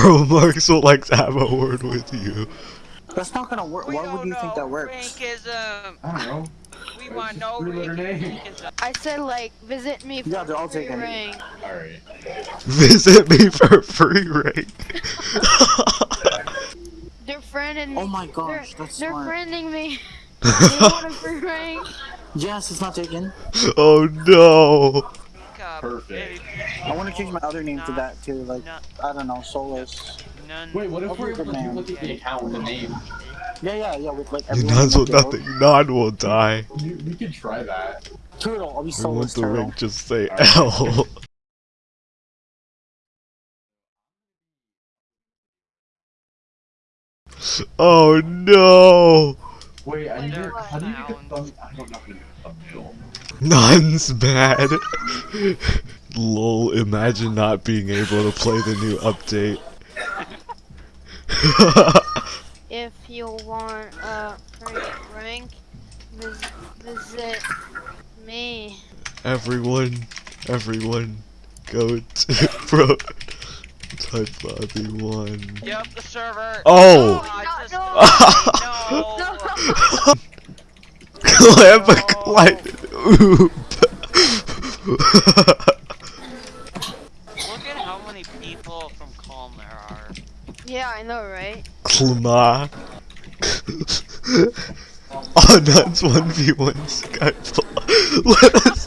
Karl Marx would like to have a word with you. That's not gonna work. We Why would you think that know works? Rankism. I don't know. We It's want no three-letter rankism. I said like visit me for Yeah, they're all free taken. rank. Alright. Visit me for free rank. They're friending oh me. Oh my gosh, they're, that's they're smart. friending me. they want a free rank. Yes, it's not taken. oh no. Cup, Perfect. I want to change my other name to that too. Like No, I don't know, Solus. none. Wait, what if we're able to duplicate the account with the name? Yeah, yeah, yeah. With like You everyone. nuns in with the guild. nothing. None will die. You, we could try that. Turtle. I'll be We want Solus the Turtle. just say Alright. L. Oh no! Wait, I need to, how do you make a clowns. thumb? I don't know how to make a thumbnail. Nun's bad. Lol, imagine not being able to play the new update. If you want a free rank, vis visit me. everyone, everyone, go to bro. Type lobby one. Yep, the server. Oh! I just no. no. Clamp a climb. Oop. Look at how many people from Calm there are. Yeah, I know, right? Klma. oh, that's 1v1 Skype. Let us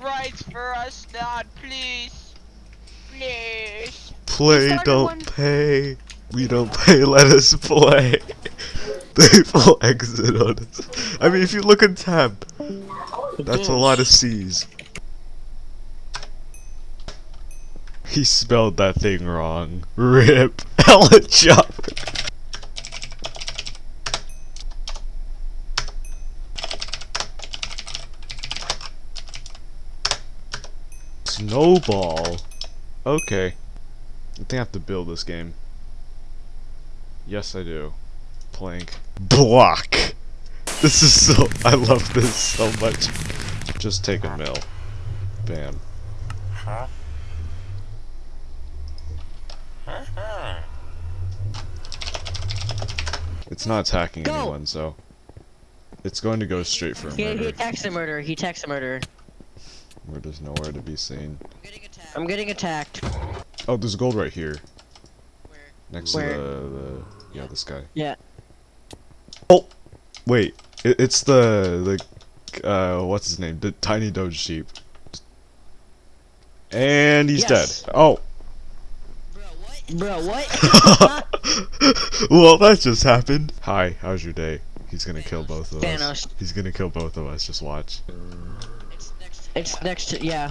Rights for us, not please. Please. play, don't one- pay. We don't pay, let us play. They full exit on us. I mean, if you look at tab, that's a lot of C's. He spelled that thing wrong. Rip. Hella chop. Snowball. Okay. I think I have to build this game. Yes, I do. Block. This is so. I love this so much. Just take a mill. Bam. It's not attacking Go! anyone, so it's going to go straight for a He, he attacks a murder. He attacks a murder. Where there's nowhere to be seen. I'm getting attacked. Oh, there's gold right here. Next Where? to the, the yeah, this guy. Yeah. Wait, it, it's the the uh, what's his name? The tiny doge sheep. And he's Yes. dead. Oh, Bro, what? Bro what? Well, that just happened. Hi, how's your day? He's gonna kill both of us. He's gonna kill both of us. Just watch. It's next to yeah.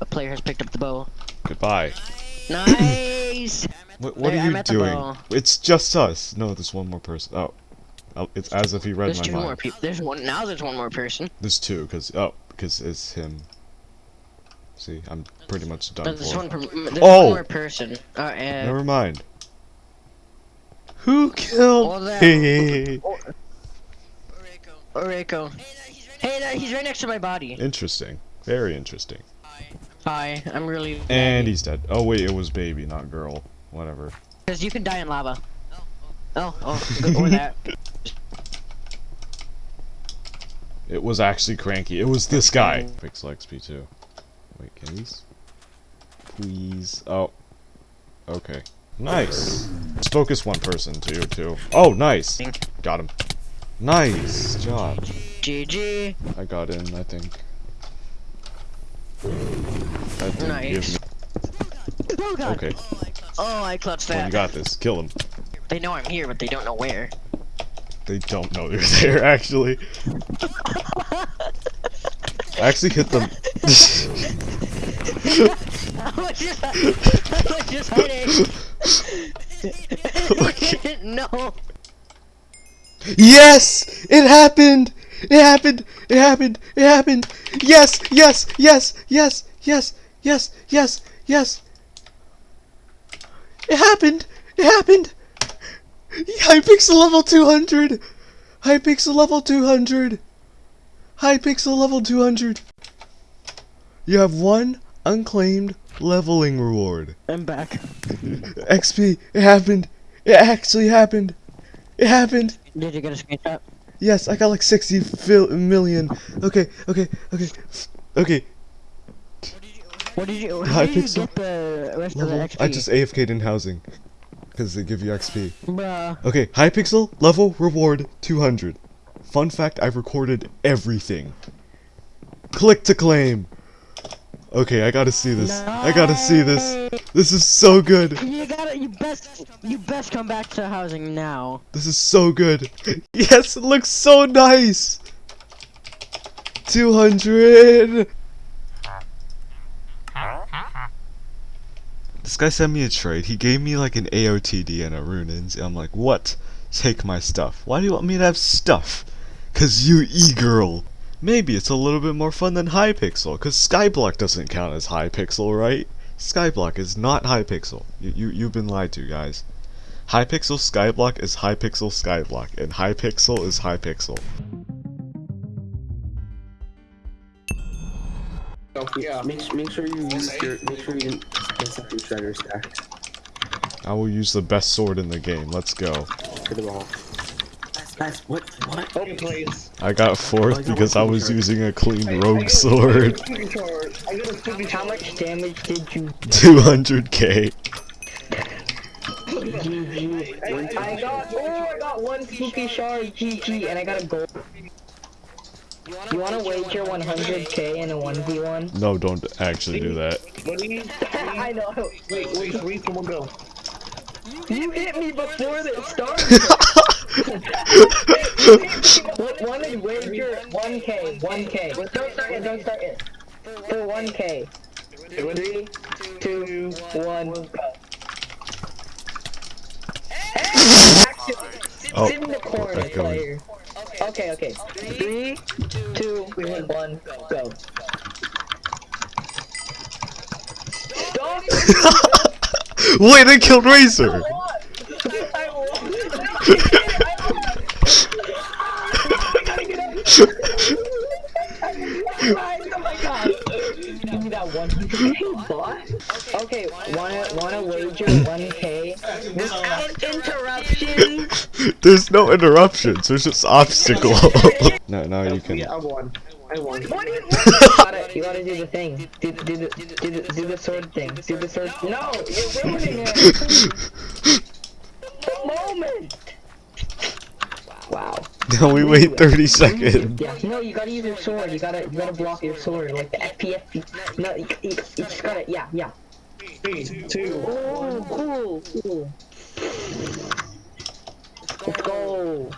A player has picked up the bow. Goodbye. Nice. What, what are you doing? It's just us. No, there's one more person. Oh it's as if he read There's my two mind. more people. There's one now. There's one more person. There's two, cause oh, cause it's him. See, I'm pretty much done There's for. one. Per there's Oh! one more person. Uh, uh, Never mind. Who killed me? Oreko. Hey, there, he's right next to my body. Interesting. Very interesting. Hi, I'm really. And he's dead. Oh wait, it was baby, not girl. Whatever. Because you can die in lava. Oh, oh, or that. It was actually cranky. It was this guy. Pixel XP too. Wait, can these? Please. Oh. Okay. Nice. Let's focus one person. Two, two. Oh, nice. Got him. Nice job. GG. I got in, I think. Didn't Nice. Oh. Okay. Oh, I clutched that. you got this. Kill him. They know I'm here, but they don't know where. They don't know you're there, actually. I actually hit them. I was just, I was just hiding. no. yes! It happened! It happened! It happened! It happened! Yes! Yes! Yes! Yes! Yes! Yes! Yes! Yes! It happened! It happened! Hypixel level 200! Hypixel level 200! Hypixel level 200! You have one unclaimed leveling reward. I'm back. XP, it happened. It actually happened. It happened. Did you get a screenshot? Yes, I got like 60 fil- million. Okay, okay, okay, okay. What did you? Hi, How did you Pixel. get the rest of the XP? I just AFK'd in housing. Because they give you XP. Bruh. Okay, Hypixel, level, reward, 200. Fun fact, I recorded everything. Click to claim. Okay, I gotta see this. I gotta see this. This is so good. You gotta. You best. You best come back to housing now. This is so good. Yes, it looks so nice. 200. This guy sent me a trade. He gave me like an AOTD and a Runins. And I'm like, what? Take my stuff. Why do you want me to have stuff? Cause you e-girl. Maybe it's a little bit more fun than Hypixel. Cause Skyblock doesn't count as Hypixel, right? Skyblock is not Hypixel. You, you, you've been lied to, guys. Hypixel Skyblock is Hypixel Skyblock, and Hypixel is Hypixel. Yeah. Make, make sure you use your make sure you get something shredder stack I will use the best sword in the game. Let's go. for the ball. Nice. What? What? Oh, please. I got fourth oh, because I was using a clean rogue sword. I got a spooky How much damage did you? 200k. GG. I got. Oh, I got one spooky shard. GG, and I got a gold. You wanna wager 100k in a 1v1? No, don't actually do that. Buddy, I know. wait, wait, three, someone go. You hit me before it started. What one is wager 1k, 1k. Don't start it, don't start it. For 1k. Three, two, one, go. Oh, Sit in the corner, echoing. player. Okay, okay. Three, two, one, go. Stop! Wait, I killed Razor! Give me that one. Okay, wanna wanna wager 1k? Without interruption. There's no interruptions, there's just obstacle. no, now you can. Yeah, I won. I won. What you, you gotta you gotta do the thing. Do, do the do the do the sword thing. Do the sword. No, you're ruining it. the moment. Wow. Now we wait 30 seconds. Yeah. No, you gotta use your sword. You gotta you gotta block your sword like the FPS. No, you, you, you just gotta yeah yeah. Three. Oh, cool, cool. Let's go.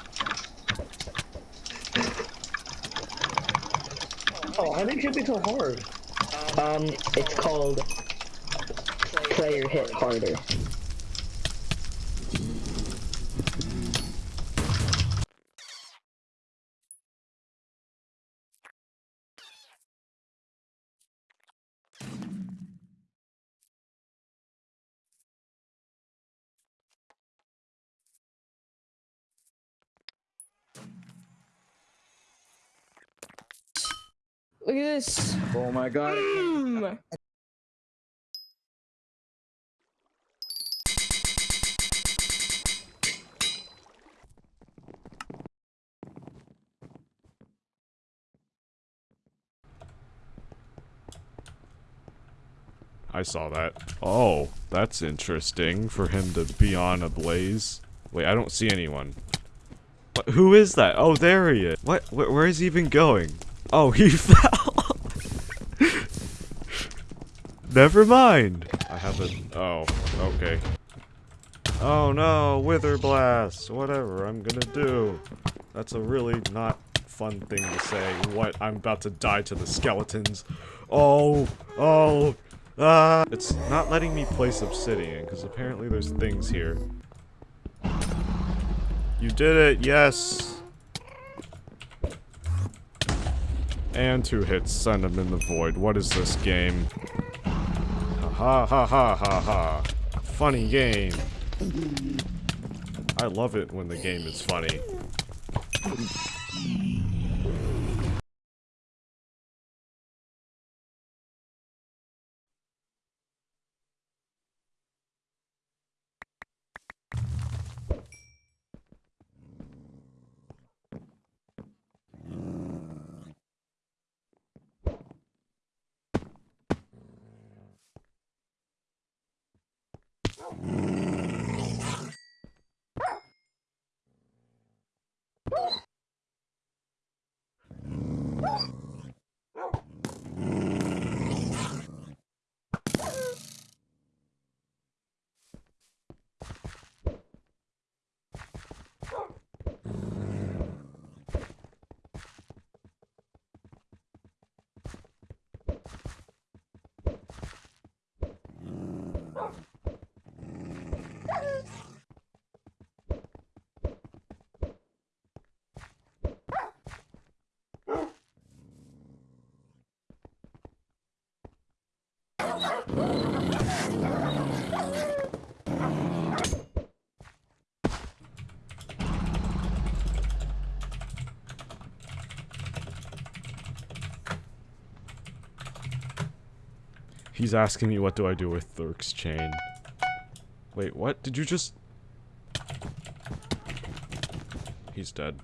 Oh, how did you be so hard? Um, it's called player hit harder. At this. Oh my god. Mm. I saw that. Oh, that's interesting for him to be on a blaze. Wait, I don't see anyone. What, who is that? Oh, there he is. What? Where, where is he even going? Oh, he fell. Never mind. I have a. Oh, okay. Oh no, Wither Blast. Whatever I'm gonna do. That's a really not fun thing to say. What? I'm about to die to the skeletons. Oh, oh, ah. It's not letting me place obsidian, because apparently there's things here. You did it, yes. And two hits, send him in the void. What is this game? Ha ha ha ha ha. Funny game. I love it when the game is funny. Mm. He's asking me what do I do with Thurk's chain. Wait, what? Did you just... He's dead.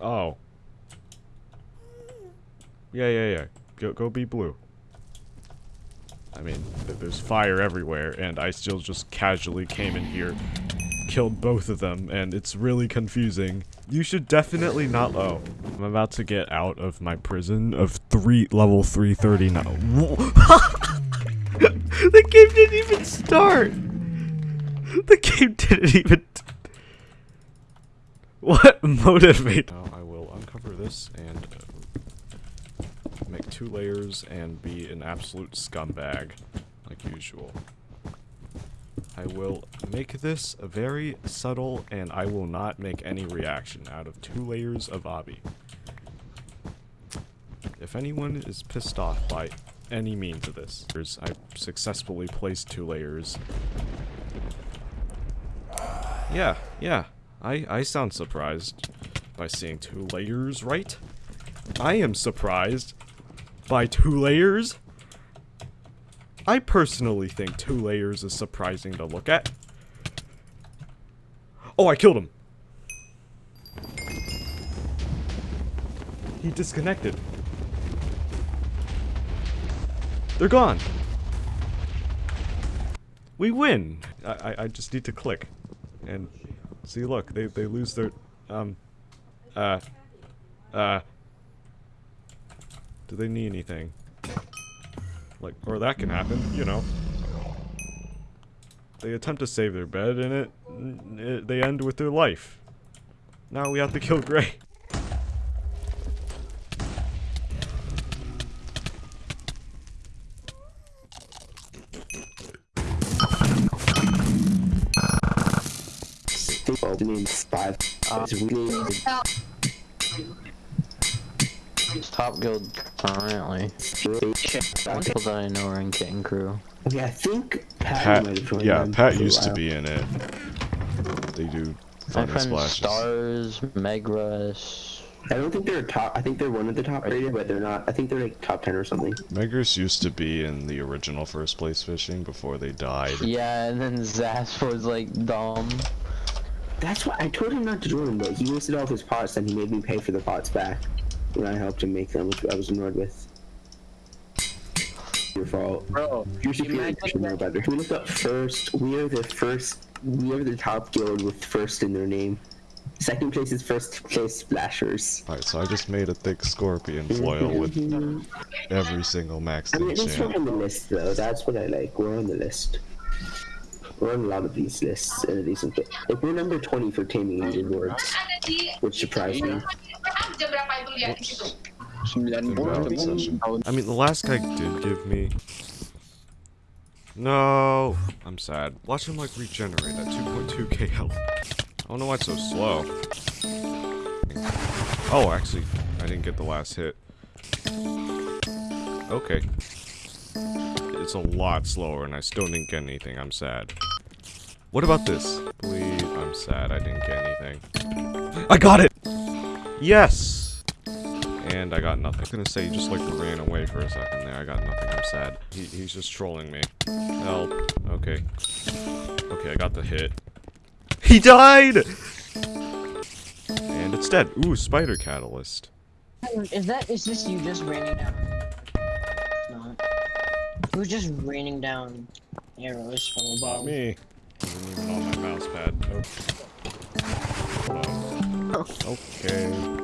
Oh. Yeah, yeah, yeah. Go, go be blue. I mean, th there's fire everywhere, and I still just casually came in here, killed both of them, and it's really confusing. You should definitely not- oh. I'm about to get out of my prison of three- level 339. the game didn't even start! The game didn't even- What motivate? Now I will uncover this two layers and be an absolute scumbag, like usual. I will make this very subtle and I will not make any reaction out of two layers of Obby. If anyone is pissed off by any means of this, I successfully placed two layers. Yeah, yeah, I, I sound surprised by seeing two layers, right? I am surprised by two layers. I personally think two layers is surprising to look at. Oh, I killed him. He disconnected. They're gone. We win. I, I, just need to click. And see, look, they, they lose their, um, uh, uh, do they need anything? Like, or that can happen, you know. They attempt to save their bed, and it, it they end with their life. Now we have to kill Gray. The name's five. Uh, it's really Top guild currently. People that I know are in Kit and Crew. Okay, I think Pat, Pat, might have joined yeah, Pat used to be in it. They do My thunder friend splashes. Stars, Megrush. I don't think they're top. I think they're one of the top rated, but they're not. I think they're like top ten or something. Megris used to be in the original first place fishing before they died. Yeah, and then Zasp was like dumb. That's why I told him not to join, but he wasted all of his pots, and he made me pay for the pots back when I helped him make them, which I was annoyed with. Your fault. Bro, You're superior. imagine You should know better. We looked up first. We are the first. We are the top guild with first in their name. Second place is first place splashers. Alright, so I just made a thick scorpion foil mhm. with every single max I mean, at least we're on the list, though. That's what I like. We're on the list. We're on a lot of these lists in a decent bit. Like, we're number 20 for taming leaderboards, which surprised me. Good round session. I mean, the last guy did give me... No, I'm sad. Watch him, like, regenerate at 2.2k health. I don't know why it's so slow. Oh, actually, I didn't get the last hit. Okay. It's a lot slower, and I still didn't get anything. I'm sad. What about this? Please, I'm sad I didn't get anything. I got it! Yes! And I got nothing. I was gonna say, he just like ran away for a second there. I got nothing. I'm sad. He, he's just trolling me. Help. Okay. Okay, I got the hit. He died! And it's dead. Ooh, spider catalyst. Is that is this you just raining down? It's out? Who's just raining down arrows from Not above? me. Wasn't even on my mouse pad. Nope. Hold on. Okay.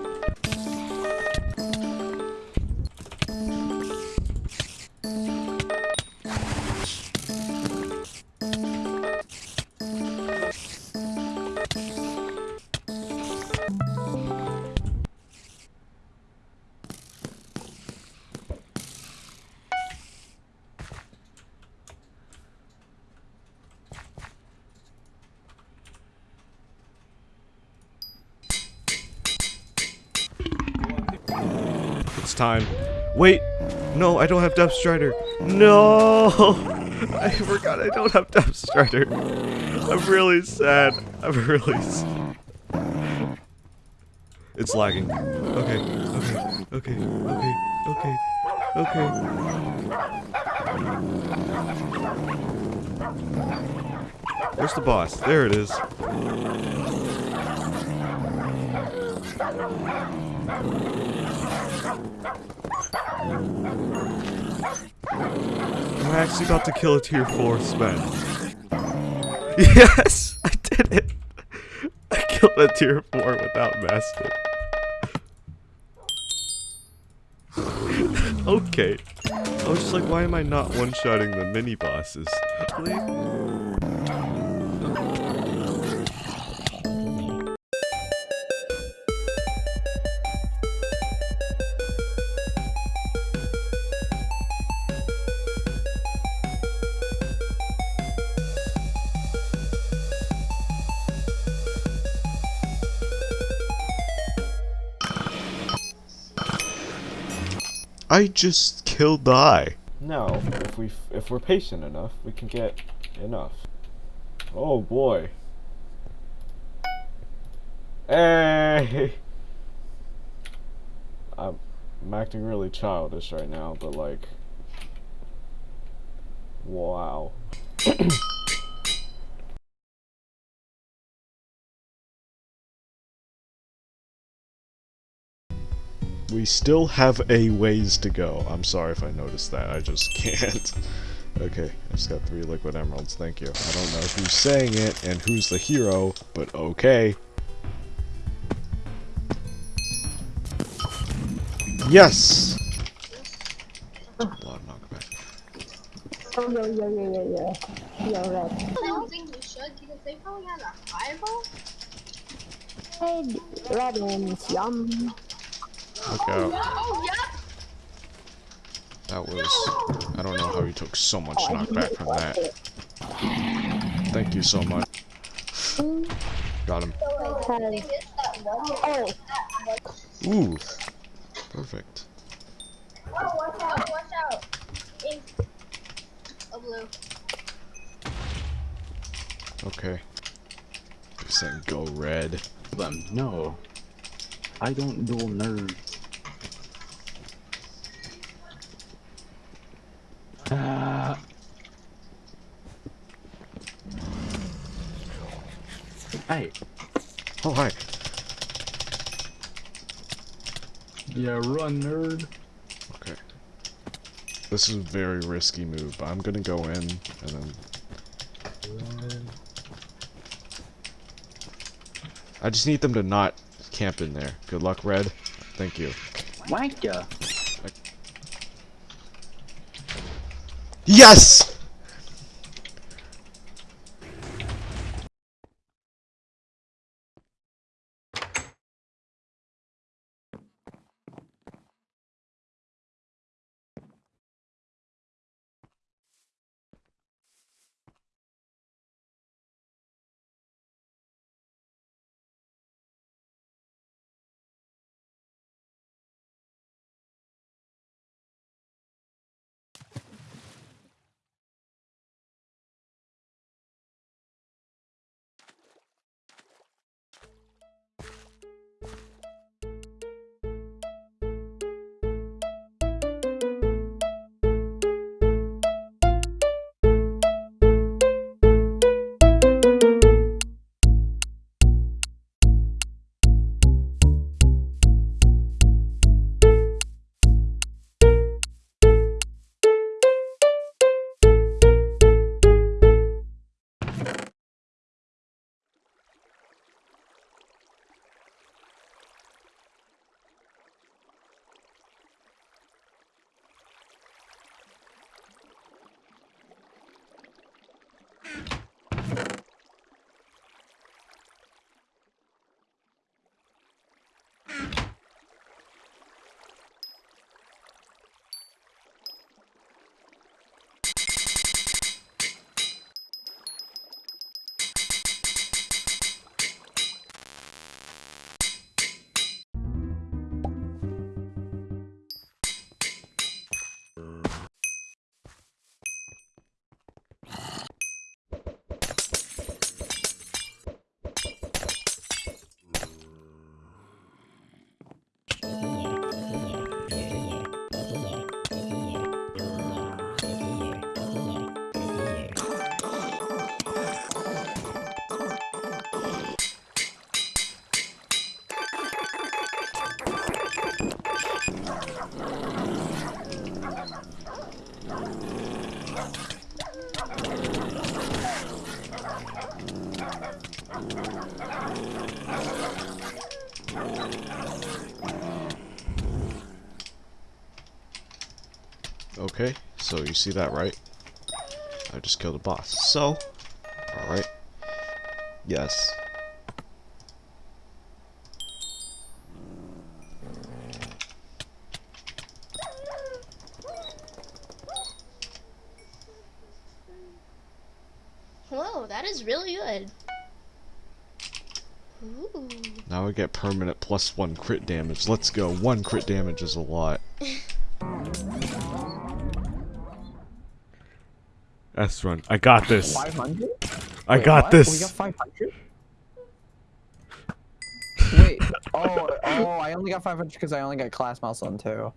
Time. Wait! No, I don't have Depth Strider. No! I forgot I don't have Depth Strider. I'm really sad. I'm really s It's lagging. Okay, okay, okay, okay, okay, okay. Where's the boss? There it is. I'm actually about to kill a tier 4 spell. Yes! I did it! I killed a tier 4 without master. okay. I was just like, why am I not one-shotting the mini bosses? I just killed the eye. No, if we if we're patient enough, we can get enough. Oh boy. Hey. I'm, I'm acting really childish right now, but like wow. We still have a ways to go. I'm sorry if I noticed that. I just can't. Okay, I just got three liquid emeralds. Thank you. I don't know who's saying it and who's the hero, but okay. Yes! A lot of knockback. Oh, yeah, yeah, yeah, yeah, yeah. Yeah, right. I don't think we should because they probably had a fireball. Red, Robin's yum. Look out. Oh, yeah. That was... I don't know how he took so much oh, knockback from that. Thank you so much. Got him. Oh, oh. Ooh. Perfect. Oh, watch out, watch out. Ink. A blue. Okay. You're saying go red. Them, no. I don't duel nerd. Ah. Hey. Oh, hi. Yeah, run, nerd. Okay. This is a very risky move, but I'm gonna go in and then. I just need them to not camp in there. Good luck, Red. Thank you. Wank ya. Yes! So you see that, right? I just killed a boss. So, alright. Yes. Whoa, that is really good. Ooh. Now I get permanent plus one crit damage. Let's go. One crit damage is a lot. S run. I got this. 500? I Wait, got what? this. We got 500? Wait, oh, oh, I only got 500 because I only got class mouse on too.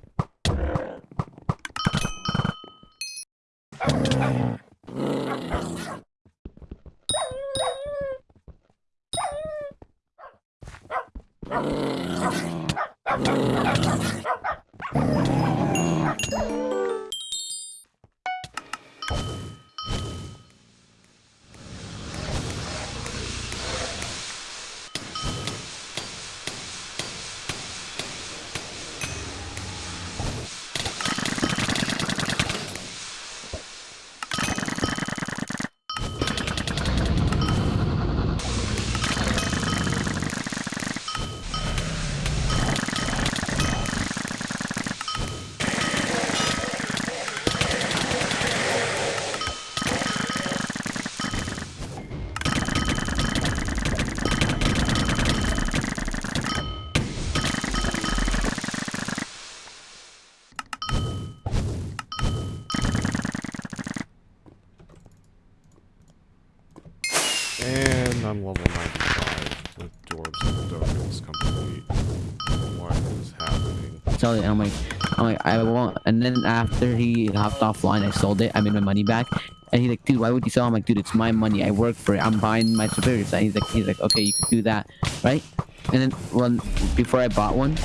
Happening? Tell you, I'm like, I'm like, I won't. And then after he hopped offline, I sold it. I made my money back. And he's like, dude, why would you sell? I'm like, dude, it's my money. I work for it. I'm buying my superior side. He's like, he's like, okay, you can do that, right? And then, well, before I bought one,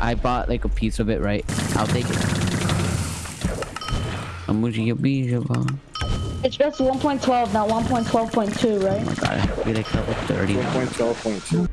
I bought like a piece of it, right? I'll take it. I'm gonna get me, It's just 1.12, not 1.12.2, right? Oh my god, I have to be like level 30 1.12.2.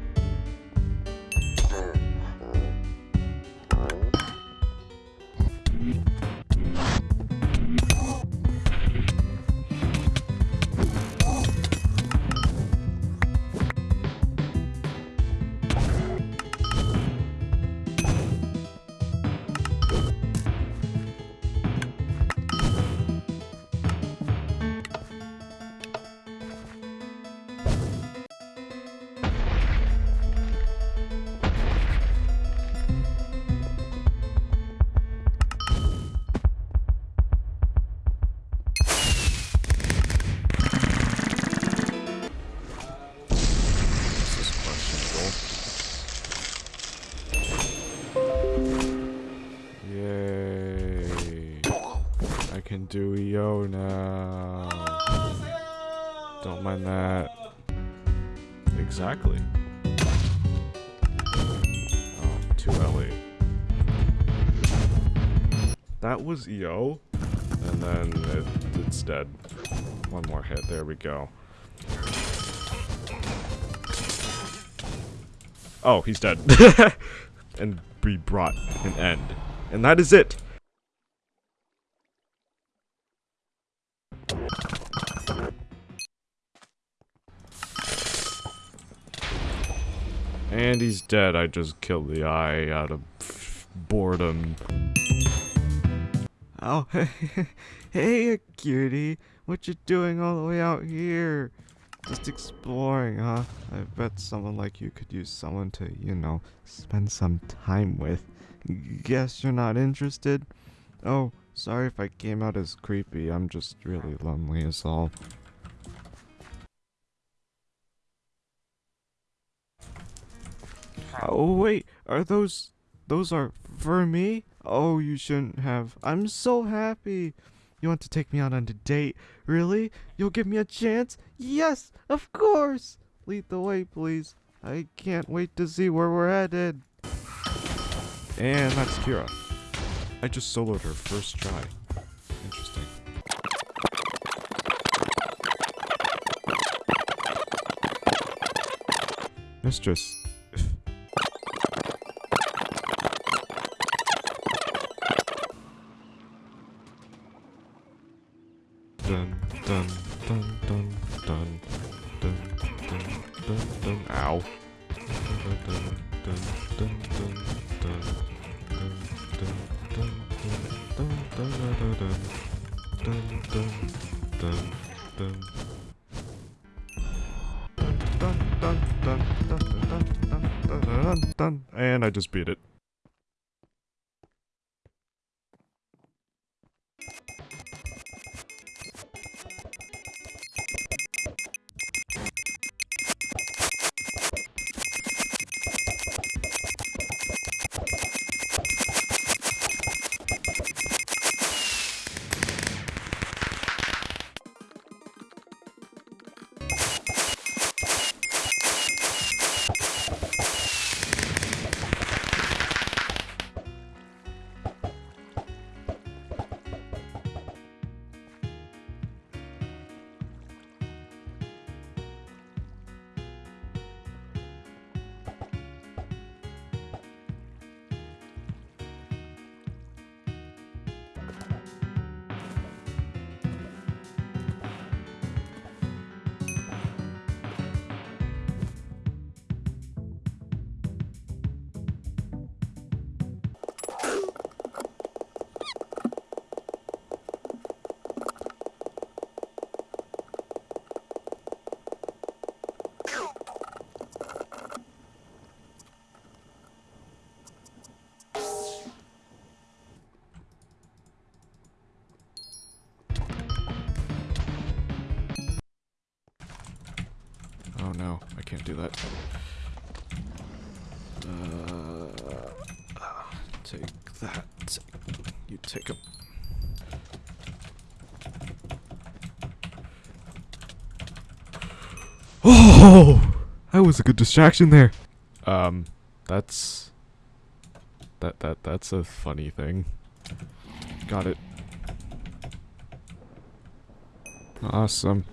do EO now. Don't mind that. Exactly. Oh, 2 LE. That was EO, and then it, it's dead. One more hit, there we go. Oh, he's dead. and we brought an end. And that is it. He's dead. I just killed the eye out of boredom. Oh, hey, cutie. What you doing all the way out here? Just exploring, huh? I bet someone like you could use someone to, you know, spend some time with. Guess you're not interested? Oh, sorry if I came out as creepy. I'm just really lonely is all. Oh, wait. Are those... Those are for me? Oh, you shouldn't have. I'm so happy. You want to take me out on a date? Really? You'll give me a chance? Yes, of course! Lead the way, please. I can't wait to see where we're headed. And that's Kira. I just soloed her first try. Interesting. Mistress, beat it. No, I can't do that. Uh, take that. You take a. Oh, that was a good distraction there. Um, that's that that that's a funny thing. Got it. Awesome.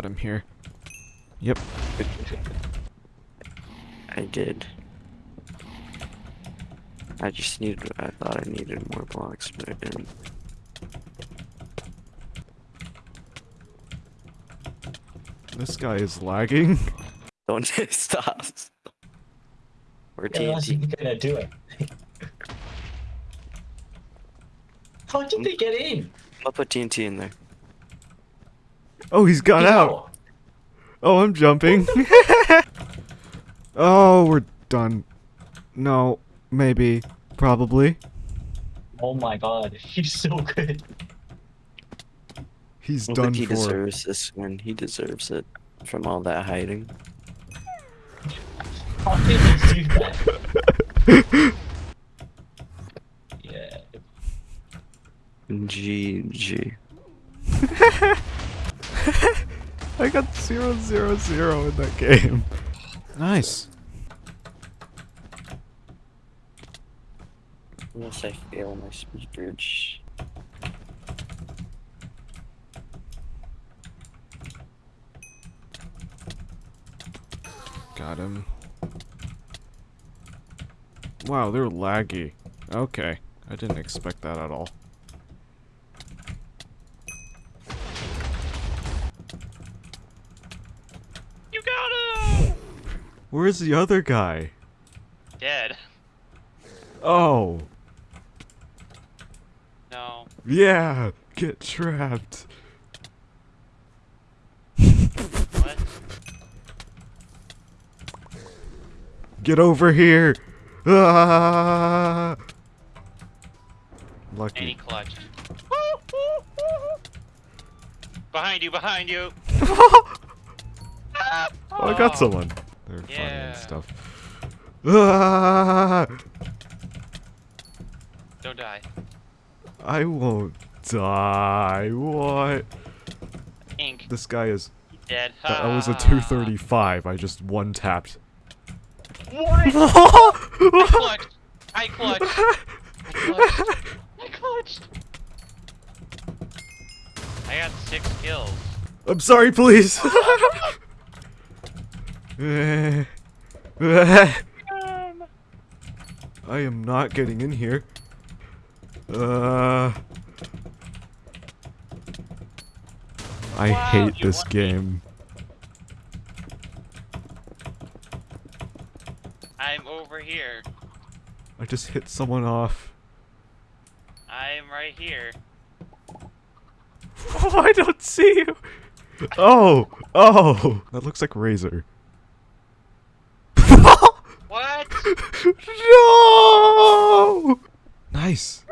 I think I got him here. Yep. I did. I just needed, I thought I needed more blocks, but I didn't. This guy is lagging. Don't stop. Or Yeah, unless TNT. you're gonna do it. How did they get in? I'll put TNT in there. Oh, he's got out. Oh, I'm jumping. oh, we're done. No, maybe, probably. Oh my god, he's so good. He's I done think he for. deserves this win. He deserves it from all that hiding. How did he do that? yeah. GG. I got zero zero zero in that game. Nice. Unless I fail my speed bridge. Got him. Wow, they're laggy. Okay, I didn't expect that at all. You got him! Where's the other guy? Dead. Oh, No. yeah, get trapped. What? Get over here. Ah! And he Lucky. clutched. Behind you, behind you! Oh, I got someone. They're funny Yeah. and stuff. Ah! Don't die. I won't die. What? Ink. This guy is. Dead. That was a Ah. 235. I just one tapped. What? I clutched. I clutched. I clutched. I clutched. I got six kills. I'm sorry, please. I am not getting in here. Uh. I hate this game. I'm over here. I just hit someone off. I'm right here. Oh, I don't see you. Oh, oh, that looks like Razor. What? No! Nice.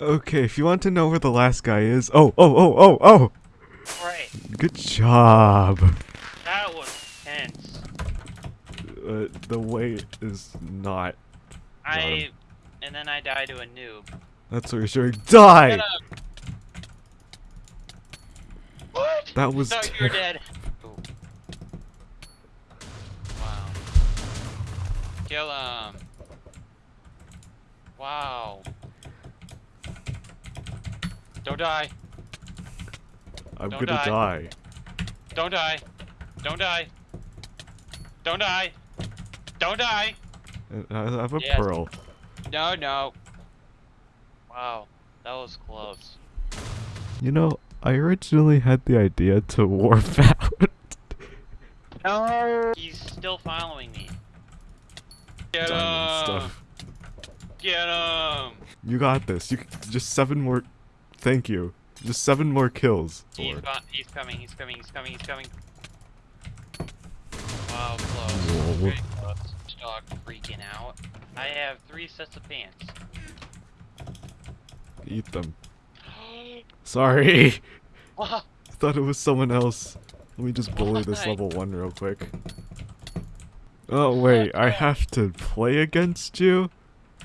Okay, if you want to know where the last guy is, oh, oh, oh, oh, oh. Right. Good job. That was tense. Uh, the weight is not. I and then I die to a noob. That's what you're showing. Die. What? That was No, you're dead. Ooh. Wow. Kill him. Um, wow. Don't die. I'm Don't gonna die. die. Don't die. Don't die. Don't die. Don't die. Uh, I have a Yes. pearl. No, no. Wow. That was close. You know, I originally had the idea to warp out. No. He's still following me. Get Diamond him. stuff. Get him. You got this. You just seven more. Thank you. Just seven more kills. He's, he's coming. He's coming. He's coming. He's coming. Wow, close. Very close. Dog freaking out. I have three sets of pants. Eat them. Sorry. What? I thought it was someone else. Let me just bully this level one real quick. Oh wait, I have to play against you?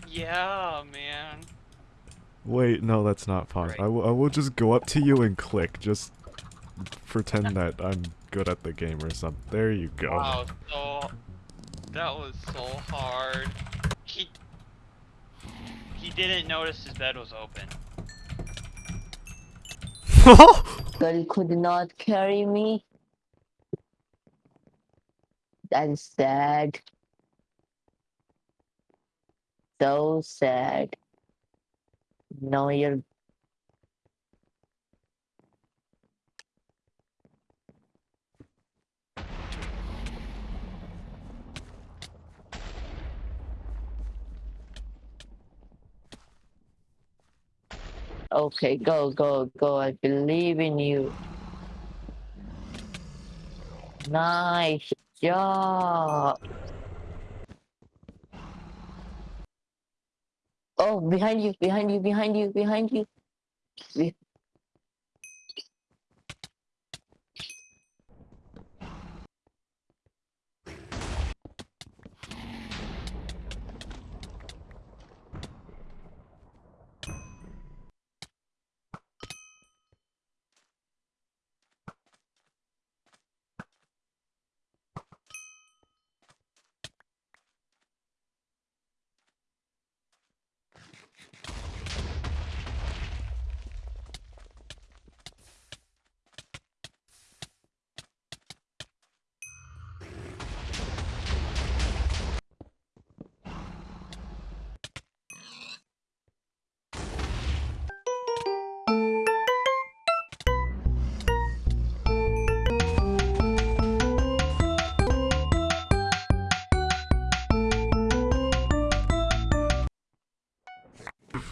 Yeah, man. Wait, no, that's not possible. I will, I will just go up to you and click. Just pretend that I'm good at the game or something. There you go. Wow, so that was so hard. He he didn't notice his bed was open. but he could not carry me. Is sad. So sad. No, you're. Okay, go, go, go. I believe in you. Nice job. Oh, behind you, behind you, behind you, behind you.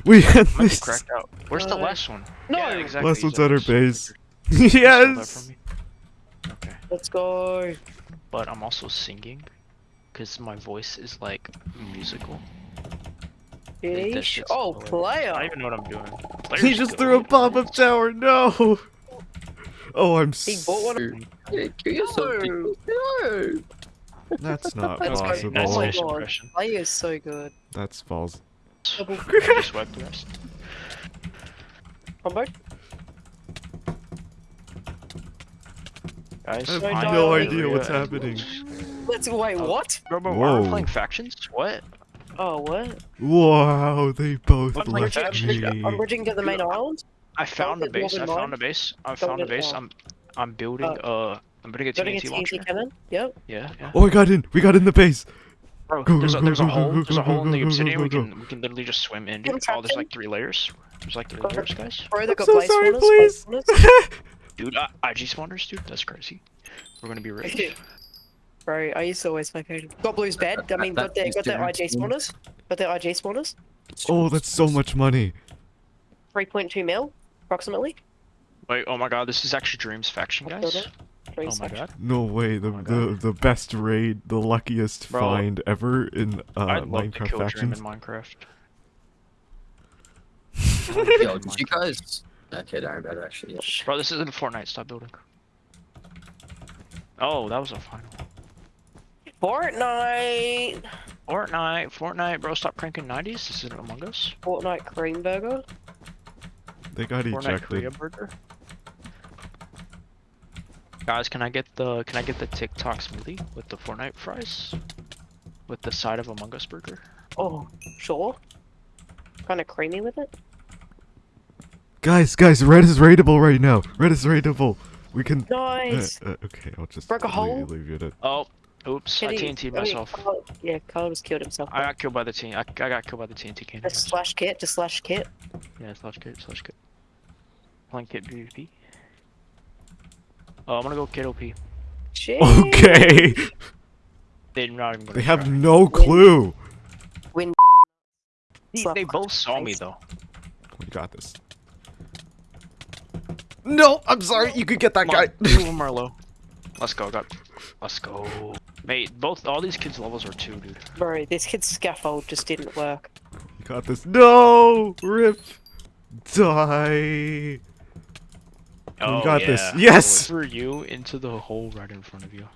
We had Might be this. cracked out. Where's the uh, last one? No. Yeah, exactly. Last one's at her base. Yes. Okay. Let's go. But I'm also singing, cause my voice is like musical. Like, that Yeesh. shit's Oh, hilarious. player. I don't even know what I'm doing. He just threw a pop-up tower. No. Oh, I'm. He bought s- one. Yeah, kill yourself. No. No. That's not Let's possible. Nice Oh my fish god. impression. Player is so good. That's false. Double I just wiped the rest. combo. Guys, I have I no idea what's Yeah. happening. Let's wait. What? Bro, bro, Whoa. are we playing factions? What? Oh, what? Wow, they both What left faction? me. I'm bridging to the main island. I found a base. I found mine. a base. I found a base. I'm, I'm building uh I'm building a Building a TNT TNT launcher. cannon. Yep. Yeah, yeah. Oh, I got in. We got in the base. Bro, there's a there's a hole. There's a hole in the go, go, obsidian. We can we can literally just swim in. Get. Oh, there's like three layers. There's like three layers, guys. Bro, they got so sorry, please. Dude, uh, IG spawners, dude. That's crazy. We're gonna be rich. Bro, I used to always play Pokemon. Got Blue's bed. I mean, got That their got their IG makes sense. spawners. Got their IG spawners. Oh, that's so much money. 3.2 mil, approximately. Wait, oh my god, this is actually Dreams faction, guys. It. Dreams Oh my god. No way. The the the best raid, the luckiest Bro, find ever in uh, I'd love to Minecraft kill Dream factions. in Minecraft. Yo, did you guys? Okay, don't worry actually. Yeah. Bro, this isn't Fortnite. Stop building. Oh, that was a final. Fortnite. Fortnite, Fortnite, bro, stop cranking 90s. This isn't Among Us. Fortnite cream burger. They got Fortnite ejected. Korea burger. Guys, can I get the can I get the TikTok smoothie with the Fortnite fries? With the side of Among Us burger? Oh, sure. Kind of creamy with it. Guys, guys, red is raidable right now. Red is raidable. We can. Nice. Uh, uh, okay, I'll just Broke a leave, hole? leave it at. Oh, oops, I Kitty- TNT'd I mean, myself. Carl- yeah, Carl just killed himself. I got killed by the TNT. I, I got killed by the TNT cannon. Just slash kit, just slash kit. Yeah, slash kit, slash kit. Playing kit PvP. Oh, I'm gonna go kit OP. Shit. Okay. They're not even They have try. no clue. Win. They, they both saw me though. We got this. No, I'm sorry. You could get that Come guy. on, Marlo. Let's go, got. Let's go. Mate, both all these kids' levels are two, dude. Bro, this kid's scaffold just didn't work. You got this. No, rip, die. Oh, we got yeah. this. Yes. Threw you into the hole right in front of you.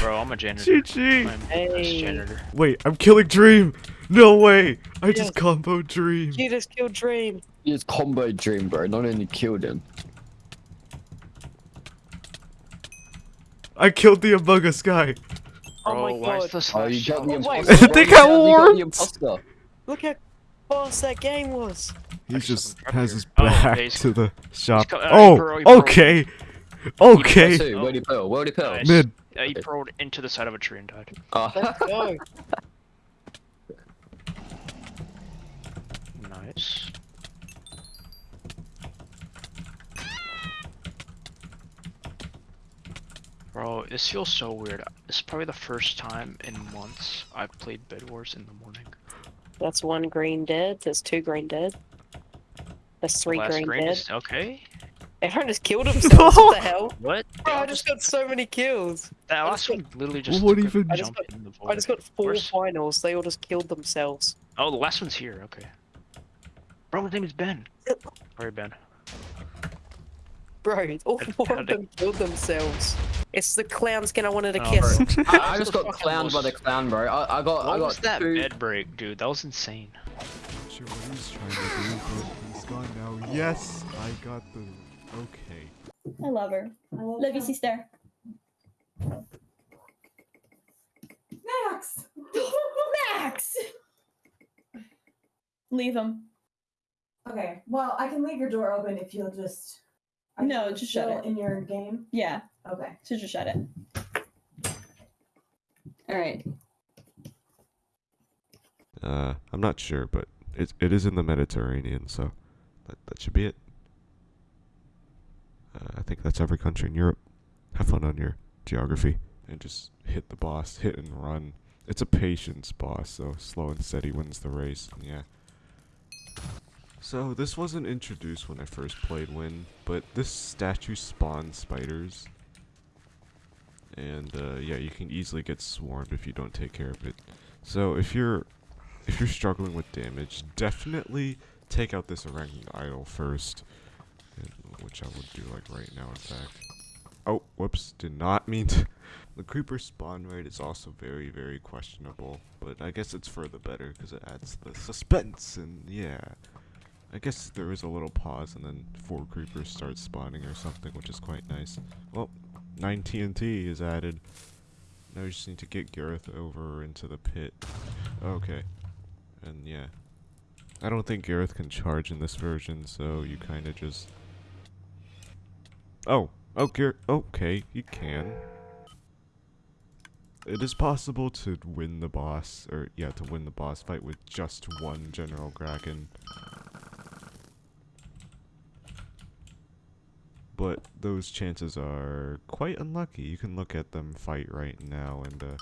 Bro, I'm a janitor. GG. I'm a Hey. janitor. Wait, I'm killing Dream. No way. I Yes. just combo Dream. You just killed Dream. You just combo Dream, bro. Not only killed him. I killed the Among Us guy. Oh my Bro, why is god. the Oh, you got the Oh, wait, imposter. what? They got Yeah, you got warped. Look how fast that game was. He just has here. his Oh, back he's- to the shop. co- uh, Oh, pro- he pro- okay. Okay. Two, where'd he pearl? Where'd he pearl? Mid. Uh, he rolled into the side of a tree and died. Oh. Let's go. Nice. Bro, this feels so weird. This is probably the first time in months I've played Bed Wars in the morning. That's one green dead. There's two green dead. There's three Last green green dead. is okay. Everyone just killed themselves. what the hell? What? Bro, I just got so many kills. That I last just one literally just What took a even- I just jump got- in the void. I just got four Where's- finals. They all just killed themselves. Oh, the last one's here. Okay. Bro, his name is Ben. Sorry, Ben. Bro, all four of them killed themselves. It's the clown skin I wanted to Oh, kiss. I, I just got Fucking clowned by the clown, bro. I, I got, I What got was that two. bed break, dude? That was insane. Sure what he's trying to do, but he's gone now. Yes, I got the. Okay. I love her. i love you, sister. Max! Max! Leave him. Okay. Well, I can leave your door open if you'll just. Are No, you just shut still it. In your game. Yeah, Okay. so just shut it. Alright. Uh, I'm not sure, but it it is in the Mediterranean, so that that should be it. Uh, I think that's every country in Europe. Have fun on your geography and just hit the boss, hit and run. It's a patience boss, so slow and steady wins the race. and Yeah. So this wasn't introduced when I first played Wynn, but this statue spawns spiders. And uh, yeah, you can easily get swarmed if you don't take care of it. So if you're if you're struggling with damage, definitely take out this ranking idol first, which I would do like right now. In fact. Oh, whoops! Did not mean to. The creeper spawn rate is also very, very questionable, but I guess it's for the better because it adds the suspense and yeah. I guess there is a little pause and then four creepers start spawning or something, which is quite nice. Well, 9 TNT is added. Now we just need to get Gareth over into the pit. Okay. And yeah. I don't think Gareth can charge in this version, so you kind of just... Oh, oh, Gareth, okay, you can. It is possible to win the boss, or yeah, to win the boss fight with just one General Kraken. But those chances are quite unlucky. You can look at them fight right now, and uh,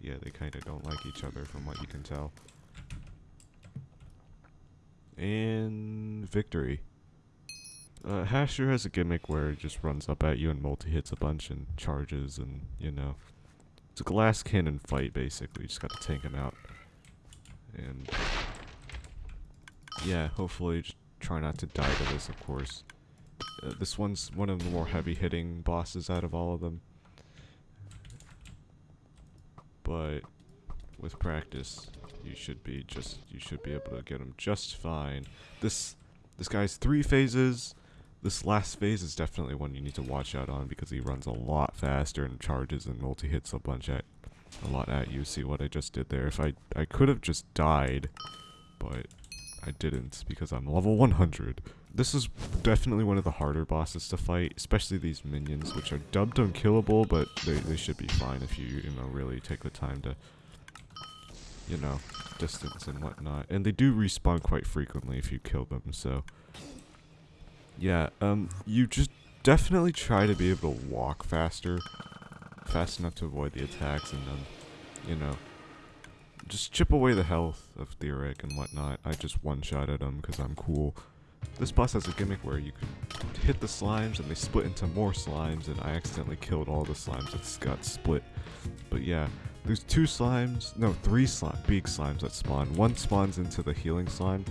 yeah, they kind of don't like each other from what you can tell. And victory. Uh, Hasher has a gimmick where it just runs up at you and multi-hits a bunch and charges and, you know. It's a glass cannon fight, basically. You just gotta tank him out. And... Yeah, hopefully try not to die to this, of course. Uh, this one's one of the more heavy-hitting bosses out of all of them. But with practice, you should be just you should be able to get him just fine. This this guy's three phases. This last phase is definitely one you need to watch out on because he runs a lot faster and charges and multi hits a bunch at a lot at you. See what I just did there? If I I could have just died, but I didn't because I'm level 100. This is definitely one of the harder bosses to fight, especially these minions, which are dubbed unkillable, but they, they should be fine if you, you know, really take the time to, you know, distance and whatnot. And they do respawn quite frequently if you kill them, so... Yeah, um, you just definitely try to be able to walk faster, fast enough to avoid the attacks, and then, you know, just chip away the health of Theoric and whatnot. I just one-shotted him because I'm cool. This boss has a gimmick where you can hit the slimes and they split into more slimes and I accidentally killed all the slimes that got split. But yeah, there's two slimes, no, three big slimes that spawn. One spawns into the healing slime,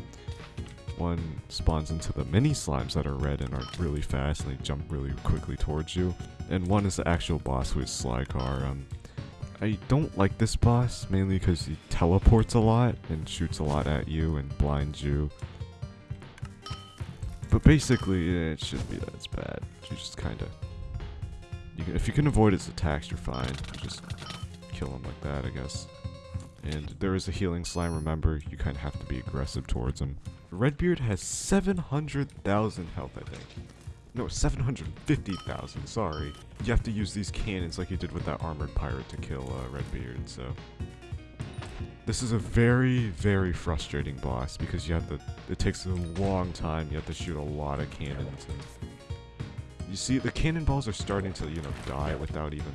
one spawns into the mini slimes that are red and are really fast and they jump really quickly towards you. And one is the actual boss who is Slycar. Um, I don't like this boss, mainly because he teleports a lot and shoots a lot at you and blinds you. But basically, it shouldn't be that bad. You just kind of... If you can avoid his attacks, you're fine. You just kill him like that, I guess. And there is a healing slime, remember, you kind of have to be aggressive towards him. Redbeard has 700,000 health, I think. No, 750,000, sorry. You have to use these cannons like you did with that armored pirate to kill uh, Redbeard, so... This is a very, very frustrating boss because you have to, it takes a long time, you have to shoot a lot of cannons you see the cannonballs are starting to, you know, die without even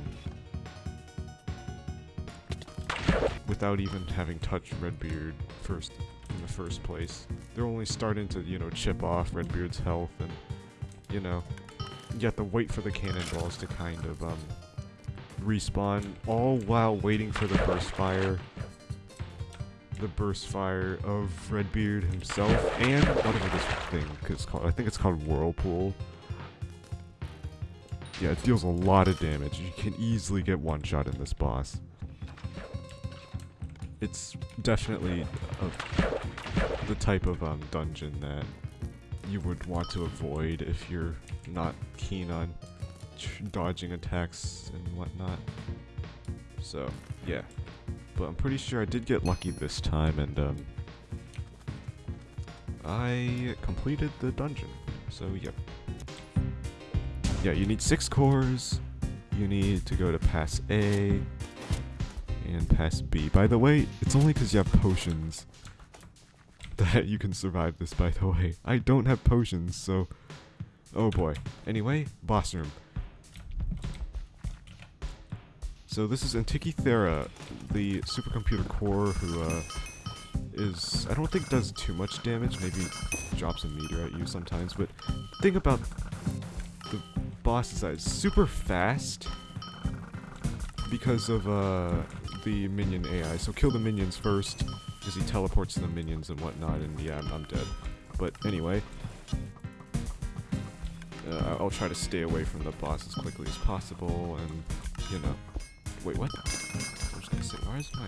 without even having touched Redbeard first in the first place. They're only starting to, you know, chip off Redbeard's health and you know, you have to wait for the cannonballs to kind of um respawn all while waiting for the burst fire the burst fire of Redbeard himself and whatever this thing is called. I think it's called Whirlpool. Yeah, it deals a lot of damage. You can easily get one shot in this boss. It's definitely a, the type of um, dungeon that you would want to avoid if you're not keen on dodging attacks and whatnot. So, yeah but I'm pretty sure I did get lucky this time, and um, I completed the dungeon. So yeah, yeah, you need six cores. You need to go to pass A and pass B. By the way, it's only because you have potions that you can survive this. By the way, I don't have potions, so oh boy. Anyway, boss room. So this is Antikythera, the supercomputer core who uh, is, I don't think does too much damage, maybe drops a meter at you sometimes, but the thing about the boss it's super fast because of uh, the minion AI. So kill the minions first, because he teleports the minions and whatnot, and yeah, I'm, I'm dead. But anyway, uh, I'll try to stay away from the boss as quickly as possible, and, you know, Wait, what? I was gonna say, why is my...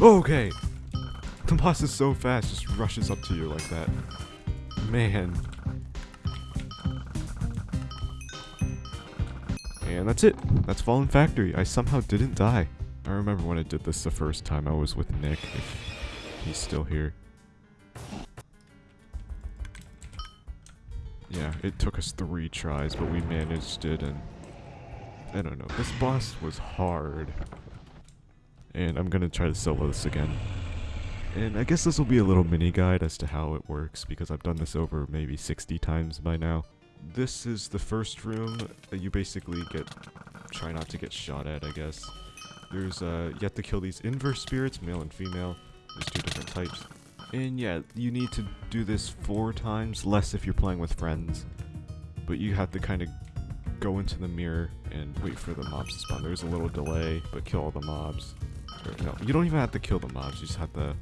Okay! The boss is so fast, just rushes up to you like that. Man. And that's it. That's Fallen Factory. I somehow didn't die. I remember when I did this the first time I was with Nick, if he's still here. Yeah, it took us three tries, but we managed it, and I don't know. This boss was hard. And I'm gonna try to solo this again. And I guess this will be a little mini guide as to how it works, because I've done this over maybe 60 times by now. This is the first room you basically get, try not to get shot at, I guess. There's, uh, you have to kill these inverse spirits, male and female. There's two different types. And yeah, you need to do this four times, less if you're playing with friends. But you have to kind of go into the mirror and wait for the mobs to spawn. There's a little delay, but kill all the mobs. Or, no, you don't even have to kill the mobs, you just have to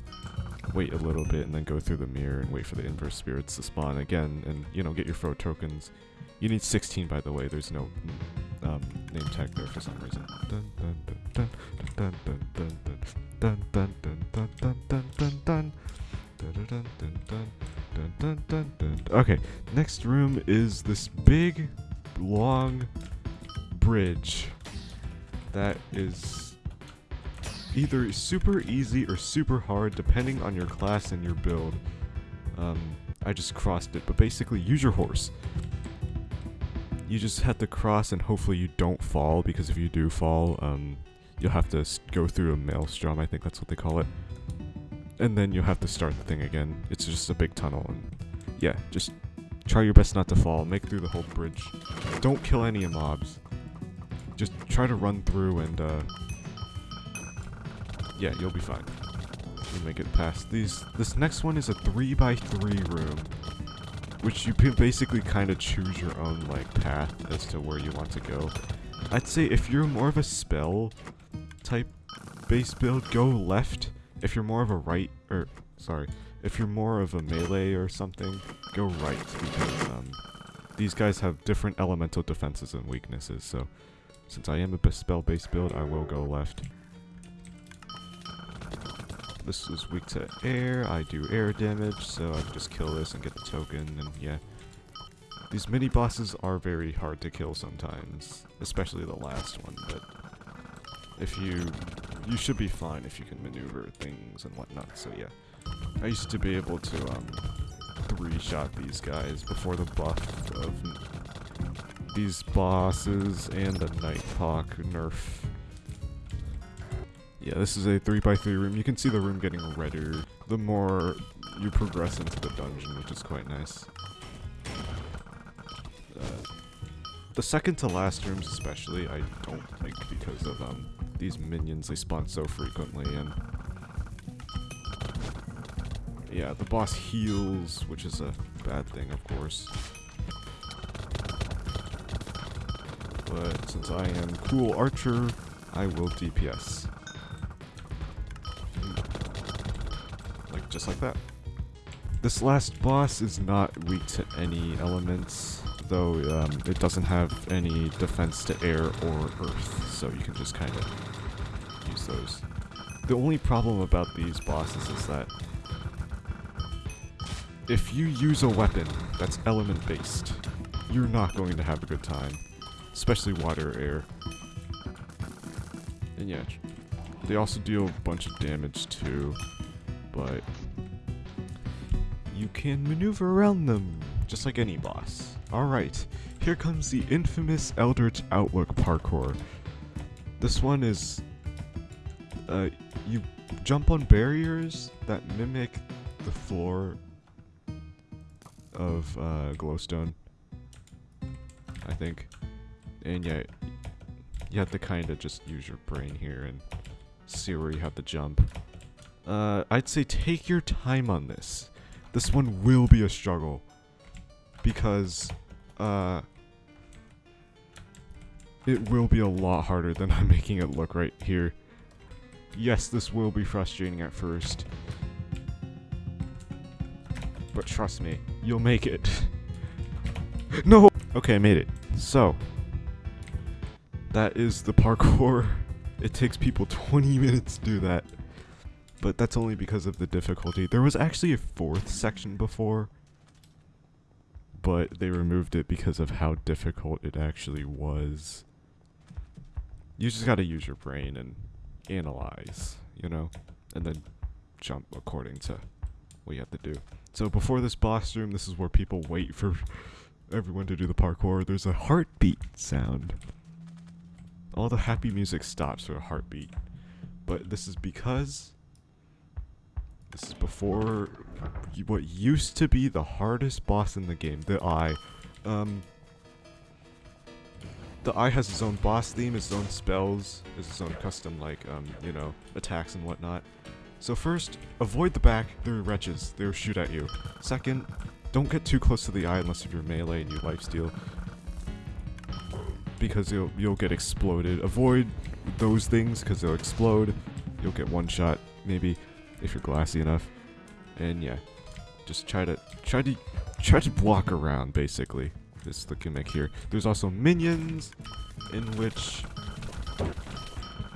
wait a little bit and then go through the mirror and wait for the inverse spirits to spawn again and, you know, get your throw tokens. You need 16, by the way, there's no um, name tag there for some reason. Dun, dun, dun, dun, dun, dun, dun, dun, dun, dun, dun, dun, dun, dun, Okay, next room is this big, long bridge that is either super easy or super hard depending on your class and your build. Um, I just crossed it, but basically use your horse. You just have to cross and hopefully you don't fall because if you do fall, um, you'll have to go through a maelstrom, I think that's what they call it. And then you'll have to start the thing again. It's just a big tunnel and yeah, just try your best not to fall. Make through the whole bridge. Don't kill any mobs. Just try to run through and uh yeah, you'll be fine. You'll make it past these. This next one is a 3 by 3 room, which you can basically kind of choose your own like path as to where you want to go. I'd say if you're more of a spell type base build, go left. If you're more of a right, or sorry, if you're more of a melee or something, go right because um, these guys have different elemental defenses and weaknesses. So since I am a spell based build, I will go left. This is weak to air, I do air damage, so I can just kill this and get the token, and yeah. These mini bosses are very hard to kill sometimes, especially the last one, but if you, you should be fine if you can maneuver things and whatnot, so yeah. I used to be able to, um, three-shot these guys before the buff of these bosses and the Nighthawk nerf. Yeah, this is a 3x3 room. You can see the room getting redder the more you progress into the dungeon, which is quite nice. Uh, the second to last rooms especially, I don't like because of um, these minions, they spawn so frequently, and... Yeah, the boss heals, which is a bad thing, of course. But since I am cool archer, I will DPS. Like, just like that. This last boss is not weak to any elements, though um, it doesn't have any defense to air or earth, so you can just kind of use those. The only problem about these bosses is that if you use a weapon that's element based, you're not going to have a good time. Especially water air. And yeah, they also deal a bunch of damage too, but you can maneuver around them, just like any boss. Alright, here comes the infamous Eldritch Outlook parkour. This one is, uh, you jump on barriers that mimic the floor of uh, glowstone, I think. And yeah, you have to kind of just use your brain here and see where you have to jump. Uh, I'd say take your time on this. This one will be a struggle. Because, uh, it will be a lot harder than I'm making it look right here. Yes, this will be frustrating at first. But trust me, you'll make it. no! Okay, I made it. So, that is the parkour. It takes people 20 minutes to do that. But that's only because of the difficulty. There was actually a fourth section before. But they removed it because of how difficult it actually was. you just gotta use your brain and analyze, you know, and then jump according to what you have to do. So before this boss room, this is where people wait for everyone to do the parkour. There's a heartbeat sound. All the happy music stops for a heartbeat. But this is because this is before what used to be the hardest boss in the game, the Eye. Um, the Eye has its own boss theme, its own spells, its own custom, like, um, you know, attacks and whatnot. So first, avoid the back, they're wretches, they'll shoot at you. Second, don't get too close to the eye unless you're melee and you lifesteal. Because you'll, you'll get exploded. Avoid those things because they'll explode. You'll get one shot, maybe, if you're glassy enough. And yeah, just try to, try to, try to block around, basically. This is the gimmick here. There's also minions, in which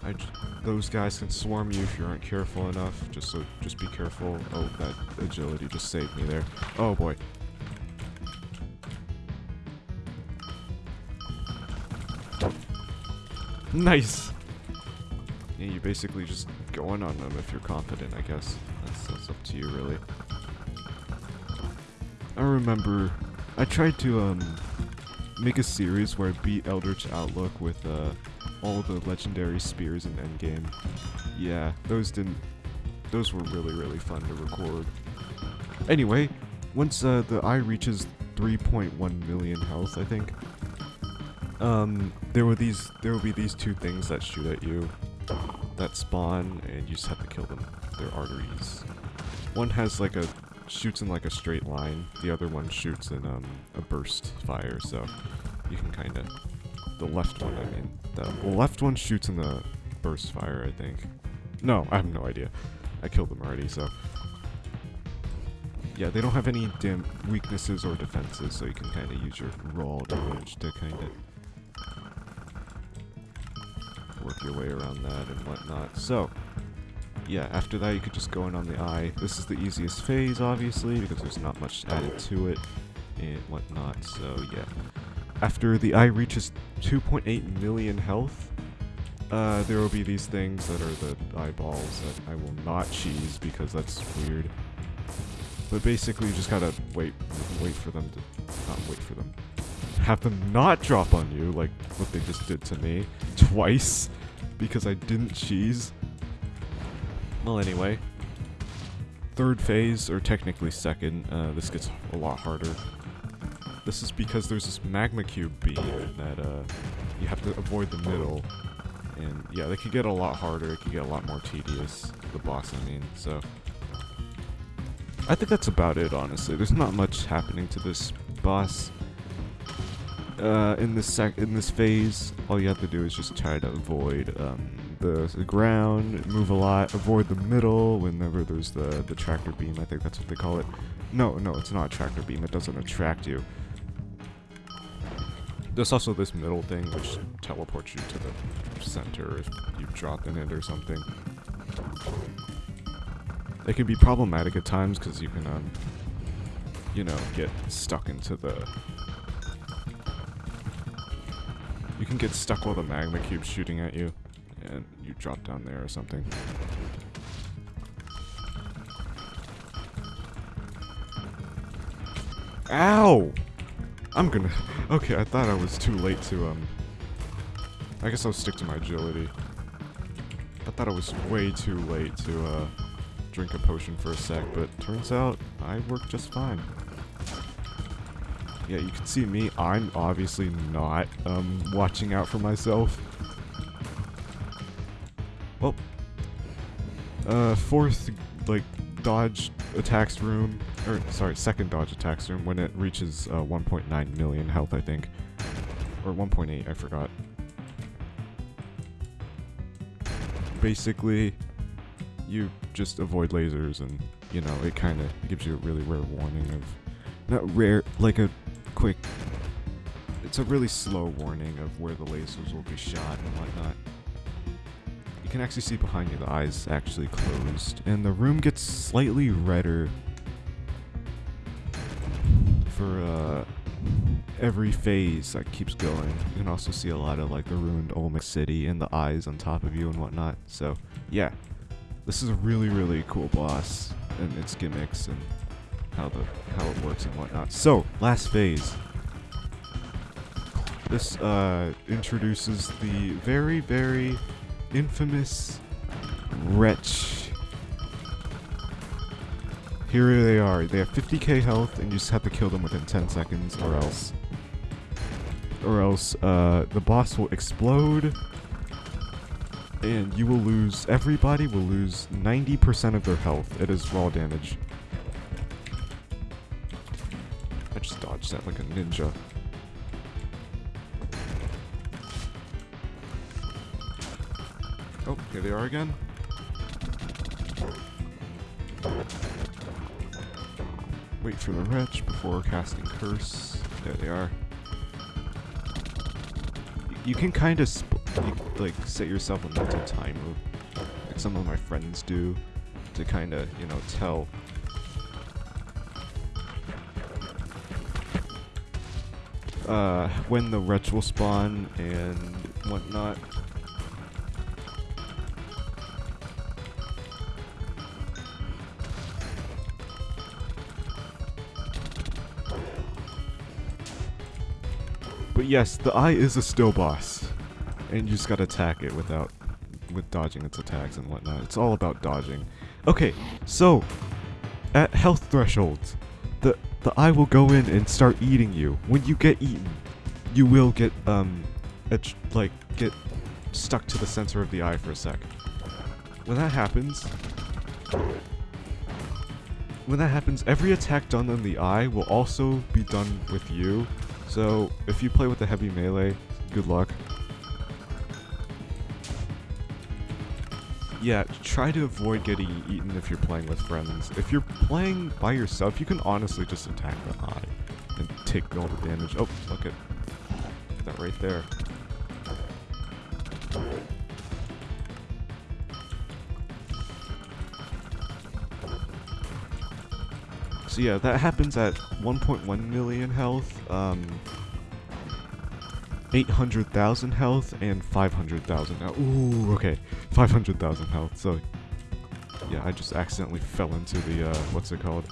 I those guys can swarm you if you aren't careful enough. Just so, just be careful. Oh, that agility just saved me there. Oh boy. Nice. Yeah, you basically just go in on them if you're confident. I guess that's, that's up to you, really. I remember I tried to um make a series where I beat Eldritch Outlook with uh all the legendary spears in Endgame. Yeah, those didn't. Those were really really fun to record. Anyway, once uh, the eye reaches 3.1 million health, I think. Um, there were these. There will be these two things that shoot at you, that spawn, and you just have to kill them. They're arteries. One has like a shoots in like a straight line. The other one shoots in um a burst fire. So you can kind of the left one. I mean, the left one shoots in the burst fire. I think. No, I have no idea. I killed them already. So yeah, they don't have any dim weaknesses or defenses, so you can kind of use your raw damage to kind of work your way around that and whatnot. So, yeah, after that you could just go in on the eye. This is the easiest phase, obviously, because there's not much added to it and whatnot, so yeah. After the eye reaches 2.8 million health, uh, there will be these things that are the eyeballs that I will not cheese because that's weird. But basically you just gotta wait, wait for them to, not wait for them, have them not drop on you like what they just did to me twice because I didn't cheese. Well, anyway, third phase, or technically second, uh, this gets a lot harder. This is because there's this magma cube beam that uh, you have to avoid the middle. And yeah, they could get a lot harder, it could get a lot more tedious, the boss I mean, so... I think that's about it, honestly. There's not much happening to this boss. Uh, in this sec in this phase, all you have to do is just try to avoid um, the, the ground, move a lot, avoid the middle whenever there's the the tractor beam. I think that's what they call it. No, no, it's not a tractor beam. It doesn't attract you. There's also this middle thing which teleports you to the center if you drop in it or something. It can be problematic at times because you can, um, you know, get stuck into the... can get stuck while the magma cube's shooting at you, and you drop down there or something. Ow! I'm gonna... Okay, I thought I was too late to, um... I guess I'll stick to my agility. I thought I was way too late to, uh, drink a potion for a sec, but turns out I work just fine. Yeah, you can see me, I'm obviously not, um, watching out for myself. Well, uh, fourth, like, dodge attacks room, or, sorry, second dodge attacks room when it reaches, uh, 1.9 million health, I think. Or 1.8, I forgot. Basically, you just avoid lasers and, you know, it kind of gives you a really rare warning of, not rare, like a quick, it's a really slow warning of where the lasers will be shot and whatnot. You can actually see behind you the eyes actually closed, and the room gets slightly redder for, uh, every phase that keeps going. You can also see a lot of like the ruined Olmec City and the eyes on top of you and whatnot. So yeah, this is a really really cool boss and its gimmicks and how the how it works and whatnot. So last phase. This uh, introduces the very very infamous wretch. Here they are. They have 50k health, and you just have to kill them within 10 seconds, or else, or else uh, the boss will explode, and you will lose. Everybody will lose 90% of their health. It is raw damage. Just that like a ninja. Oh, here they are again. Wait for the wretch before casting curse. There they are. You can kind of like set yourself a mental timer, like some of my friends do, to kind of you know tell. Uh, when the wretch will spawn and whatnot. But yes, the eye is a still boss. And you just gotta attack it without with dodging its attacks and whatnot. It's all about dodging. Okay, so at health thresholds, the eye will go in and start eating you. When you get eaten, you will get um like get stuck to the center of the eye for a sec. When that happens, when that happens, every attack done on the eye will also be done with you. So if you play with the heavy melee, good luck. Yeah, try to avoid getting eaten if you're playing with friends. If you're playing by yourself, you can honestly just attack the eye and take all the damage. Oh, look at that right there. So yeah, that happens at 1.1 million health, um, 800,000 health, and 500,000 health. Ooh, okay, 500,000 health. So yeah, I just accidentally fell into the, uh, what's it called?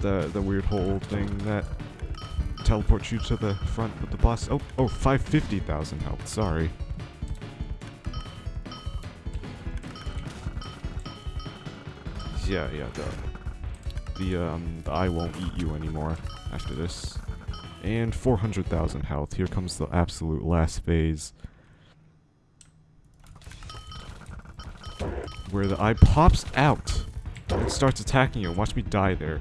The, the weird hole thing that teleports you to the front with the boss. Oh, oh, 550,000 health, sorry. Yeah, yeah, the, the, um, the eye won't eat you anymore after this. And 400,000 health. Here comes the absolute last phase. Where the eye pops out and starts attacking you. Watch me die there.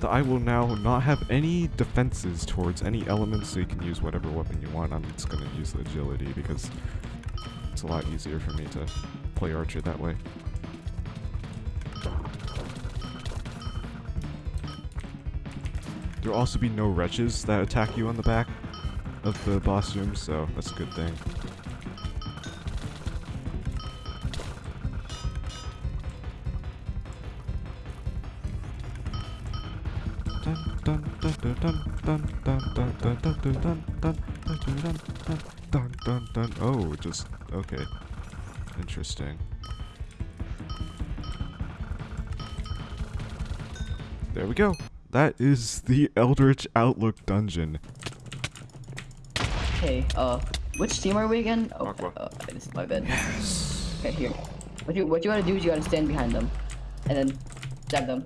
The eye will now not have any defenses towards any elements, so you can use whatever weapon you want. I'm just gonna use the agility because it's a lot easier for me to play archer that way. There'll also be no wretches that attack you on the back of the boss room, so that's a good thing. Oh, just okay. Interesting. There we go. That is the Eldritch Outlook dungeon. Okay, uh, which team are we again? Oh, uh, this is my bed. Yes. Okay, here. What you what you gotta do is you gotta stand behind them, and then stab them.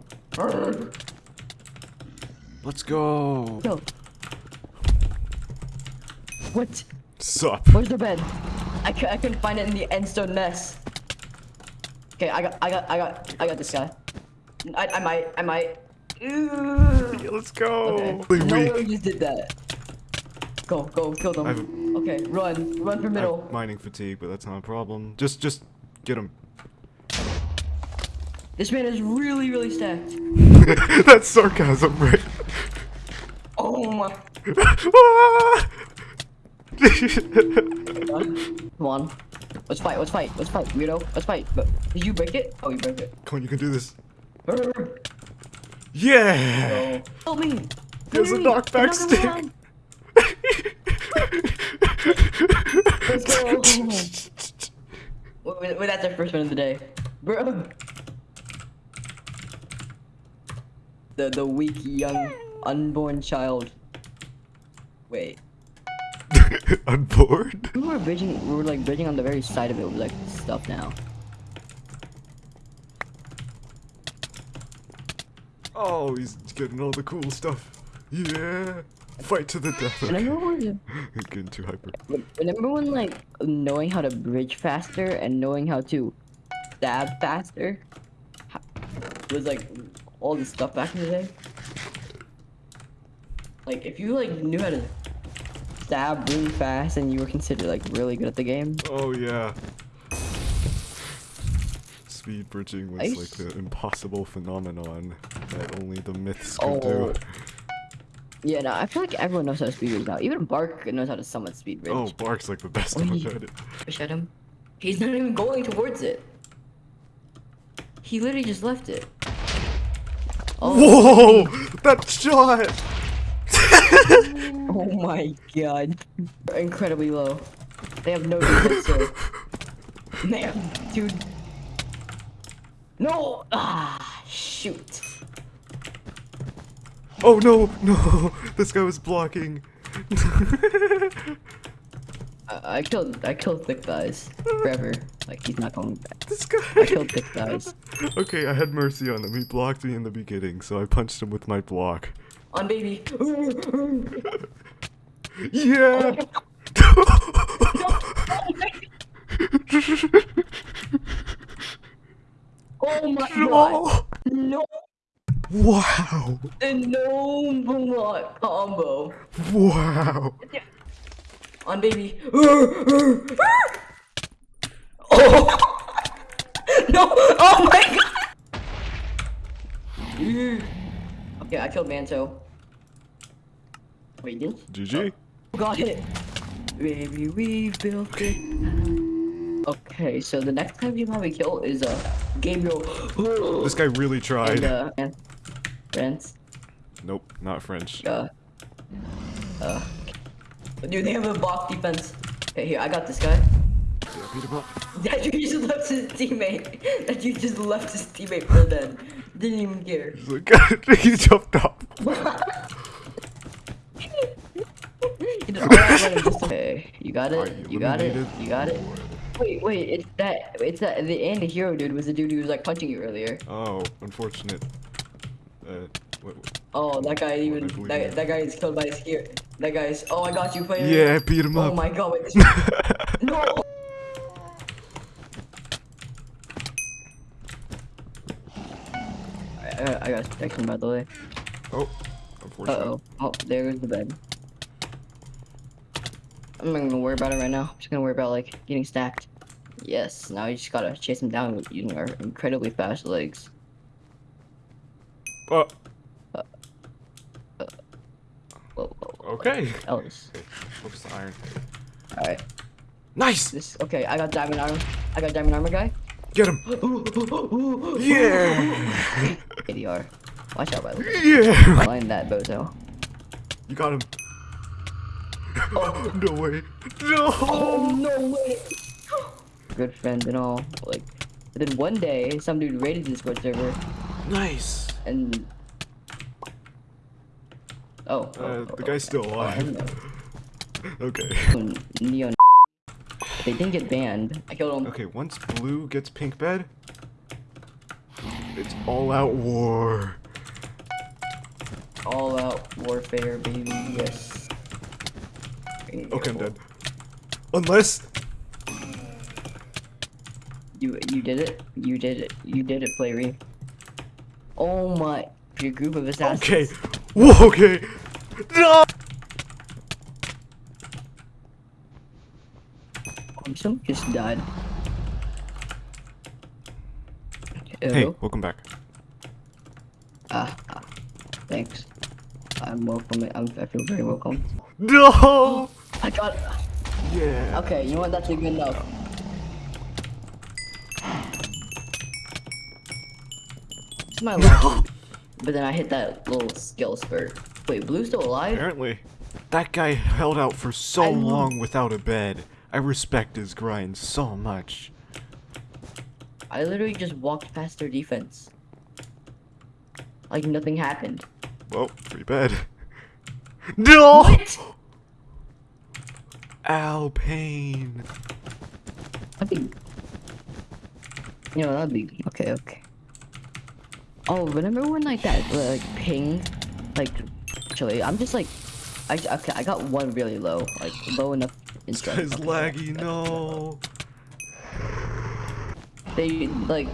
Let's go. Yo. What? Sup? Where's the bed? I, cou- I couldn't find it in the endstone mess. Okay, I got I got I got I got this guy. I I might I might. Let's go. Okay. No one just did that. Go go kill them. Okay, run run for I middle. have mining fatigue, but that's not a problem. Just, just get him. This man is really really stacked. that's sarcasm, right? Oh my. Come on. Let's fight, let's fight, let's fight, weirdo. Let's fight. But did you break it? Oh, you broke it. Come on, you can do this. Yeah! Help me! There's a Hurry! knockback Knock stick! Let's go! wait, wait, wait, that's our first one of the day. Bro! The, the weak, young, unborn child. Wait. Unboard? We were bridging, we were like bridging on the very side of it with like stuff now. Oh, he's getting all the cool stuff. Yeah! Fight to the death. Remember when, Getting too hyper. remember when like knowing how to bridge faster and knowing how to stab faster was like all the stuff back in the day? Like if you like knew how to stab really fast and you were considered like really good at the game. Oh yeah. Speed bridging was like the impossible phenomenon that only the myths Oh. could do. Yeah, no, I feel like everyone knows how to speed bridge now. Even Bark knows how to summon speed bridge. Oh, Bark's like the best When one he- at it. Push at him. He's not even going towards it. He literally just left it. Whoa! That shot! Oh my god. Incredibly low. They have no defense, sir. They have, dude. No! Ah, shoot. Oh no, no! This guy was blocking. I, I killed, I killed thick guys forever. Like he's not going back. This guy. I killed thick guys. Okay, I had mercy on him. He blocked me in the beginning, so I punched him with my block. On baby. Yeah! Oh my god. No. Wow! Block combo. Wow! On baby. oh. No! Oh my god! okay, I killed Manto. Wait, you didn't? GG? Got it! Baby, we built it. Okay, so the next time you probably kill is uh, Gabriel. This guy really tried. And, uh, and friends. Nope, not French. Uh, uh, dude, they have a block defense. Okay, here, I got this guy. beat him up. That dude just left his teammate. That dude just left his teammate for dead. Didn't even care. He's like, he jumped up. He did all that running just to- Okay, you got it. Alright, You got it. eliminated. You got it. Wait, wait. It's that. It's that. The anti-hero dude was the dude who was like punching you earlier. Oh, unfortunate. Uh, wait, wait. Oh, that guy even. That, that guy is killed by his gear. That guy's. Oh, I got you, player. Yeah, beat him oh up. Oh my god. Wait, no. I, I, I got protection by the way. Oh, Uh oh. Oh, there goes the bed. I'm not gonna worry about it right now. I'm just gonna worry about like getting stacked. Yes, now you just gotta chase him down using our incredibly fast legs. Oh. Whoa, whoa, Okay. Ellis. Okay, focus the iron. Alright. Nice! This okay, I got diamond armor. I got diamond armor guy. Get him! Yeah! ADR. Watch out by the way. Yeah! Line that bozo. You got him. Oh, no way. No! Oh no way! Good friend and all. Like then one day some dude raided the Discord server Nice. And Oh, Uh, the guy's still alive. Okay. oh, Neon They didn't get banned. I killed him. Okay, once blue gets pink bed, it's all out war. All out warfare, baby. Yes. Okay, I'm dead. Unless You you did it. You did it. You did it, Play Oh my! Your group of assassins. Okay. Whoa, okay. No! Um, someone just died. Hey, Hello? welcome back. Ah, ah, thanks. I'm welcome. I'm, I feel very welcome. No! I got it. Yeah. Okay, you know what? That's a good enough. It's my luck. but then I hit that little skill spurt. Wait, Blue's still alive? Apparently. That guy held out for so I know. long without a bed. I respect his grind so much. I literally just walked past their defense. Like nothing happened. Well, free bed. No! What? Alpine. That'd be. You know, that'd be. Okay, okay. Oh, remember when like that like ping, like, actually, I'm just like, I okay, I got one really low, like low enough. in This guy's laggy, no. They like,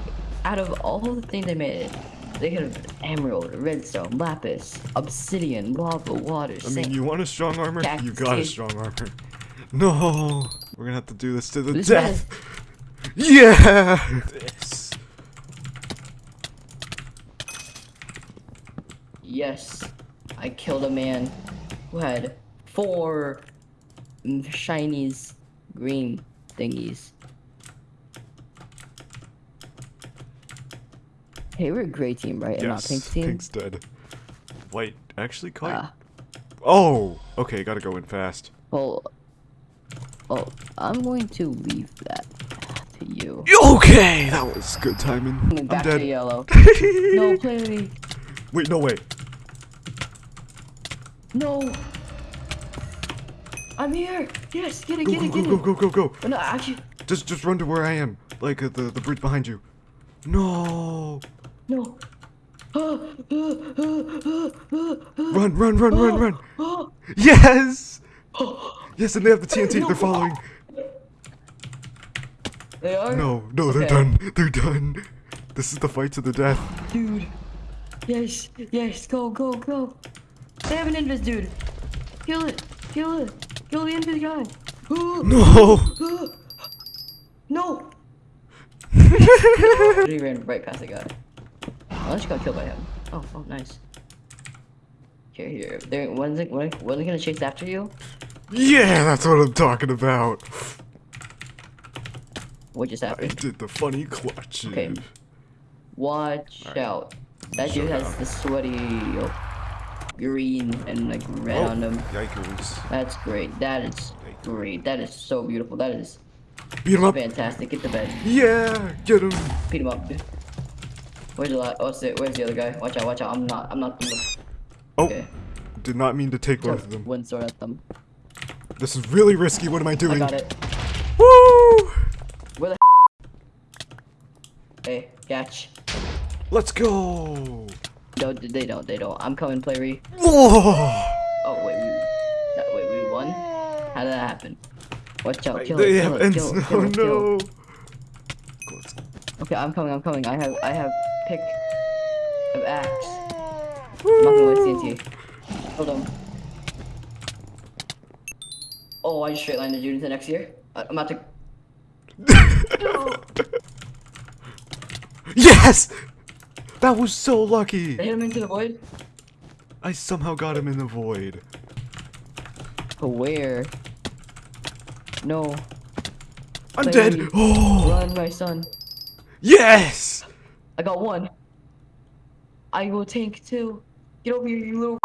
out of all the things they made, they could have emerald, redstone, lapis, obsidian, lava, water, I mean, you want a strong armor? You got a strong armor. No! We're gonna have to do this to the This death! Yeah! This. Yes, I killed a man who had four shinies, green thingies. Hey, we're a gray team, right? And not pink team. Pink's dead. White actually quite. Ah. Oh! Okay, gotta go in fast. Well, oh, I'm going to leave that to you. Okay! That was good timing. I'm Back dead. to yellow. no, play me. Wait, no way. No. I'm here. Yes, get it, Go, get it, go, get go, it. go, go, go. Oh, no, actually, Just, just run to where I am. Like uh, the, the bridge behind you. No! no. Run, run, run, run, run! Yes! Yes, and they have the TNT. They're following. They are? No, no, they're done. They're done. This is the fight to the death. Dude. Yes, yes, go, go, go. They have an invis, dude. Kill it, kill it. Kill the invis guy. No! No! he ran right past the guy. Oh, Unless you got killed by him. Oh, oh, nice. Here, here. There, when's it, when, when it gonna chase after you? Yeah, that's what I'm talking about. What just I happened? did the funny clutch. Okay. Watch out. That dude has the sweaty oh, green and like red Oh, on them. Yikers. That's great. That is great. That is so beautiful. That is Beat him up. fantastic. Get the bed. Yeah, get him. Beat him up. Where's the what's it? Where's the other guy? Watch out! Watch out! I'm not. I'm not. Oh, Okay. did not mean to take both of them. One sword at them. This is really risky. What am I doing? I got it. Woo! Where the? Hey, catch. Let's go. No, they don't. They don't. I'm coming, play re. Whoa! Oh wait, we. That, wait, we won. How did that happen? Watch out! Kill they it! have Kill it! ends. Kill it! Oh it! Kill no. it. Okay, I'm coming. I'm coming. I have. I have pick of axe. I'm not gonna waste TNT. Hold on. Oh, I just straight lined the dude into next year. I- I'm about to. Yes! That was so lucky. I hit him into the void. I somehow got him in the void. But where? No. I'm Play dead. Oh. Run, my son. Yes! I got one. I will tank two. Get over here, you little.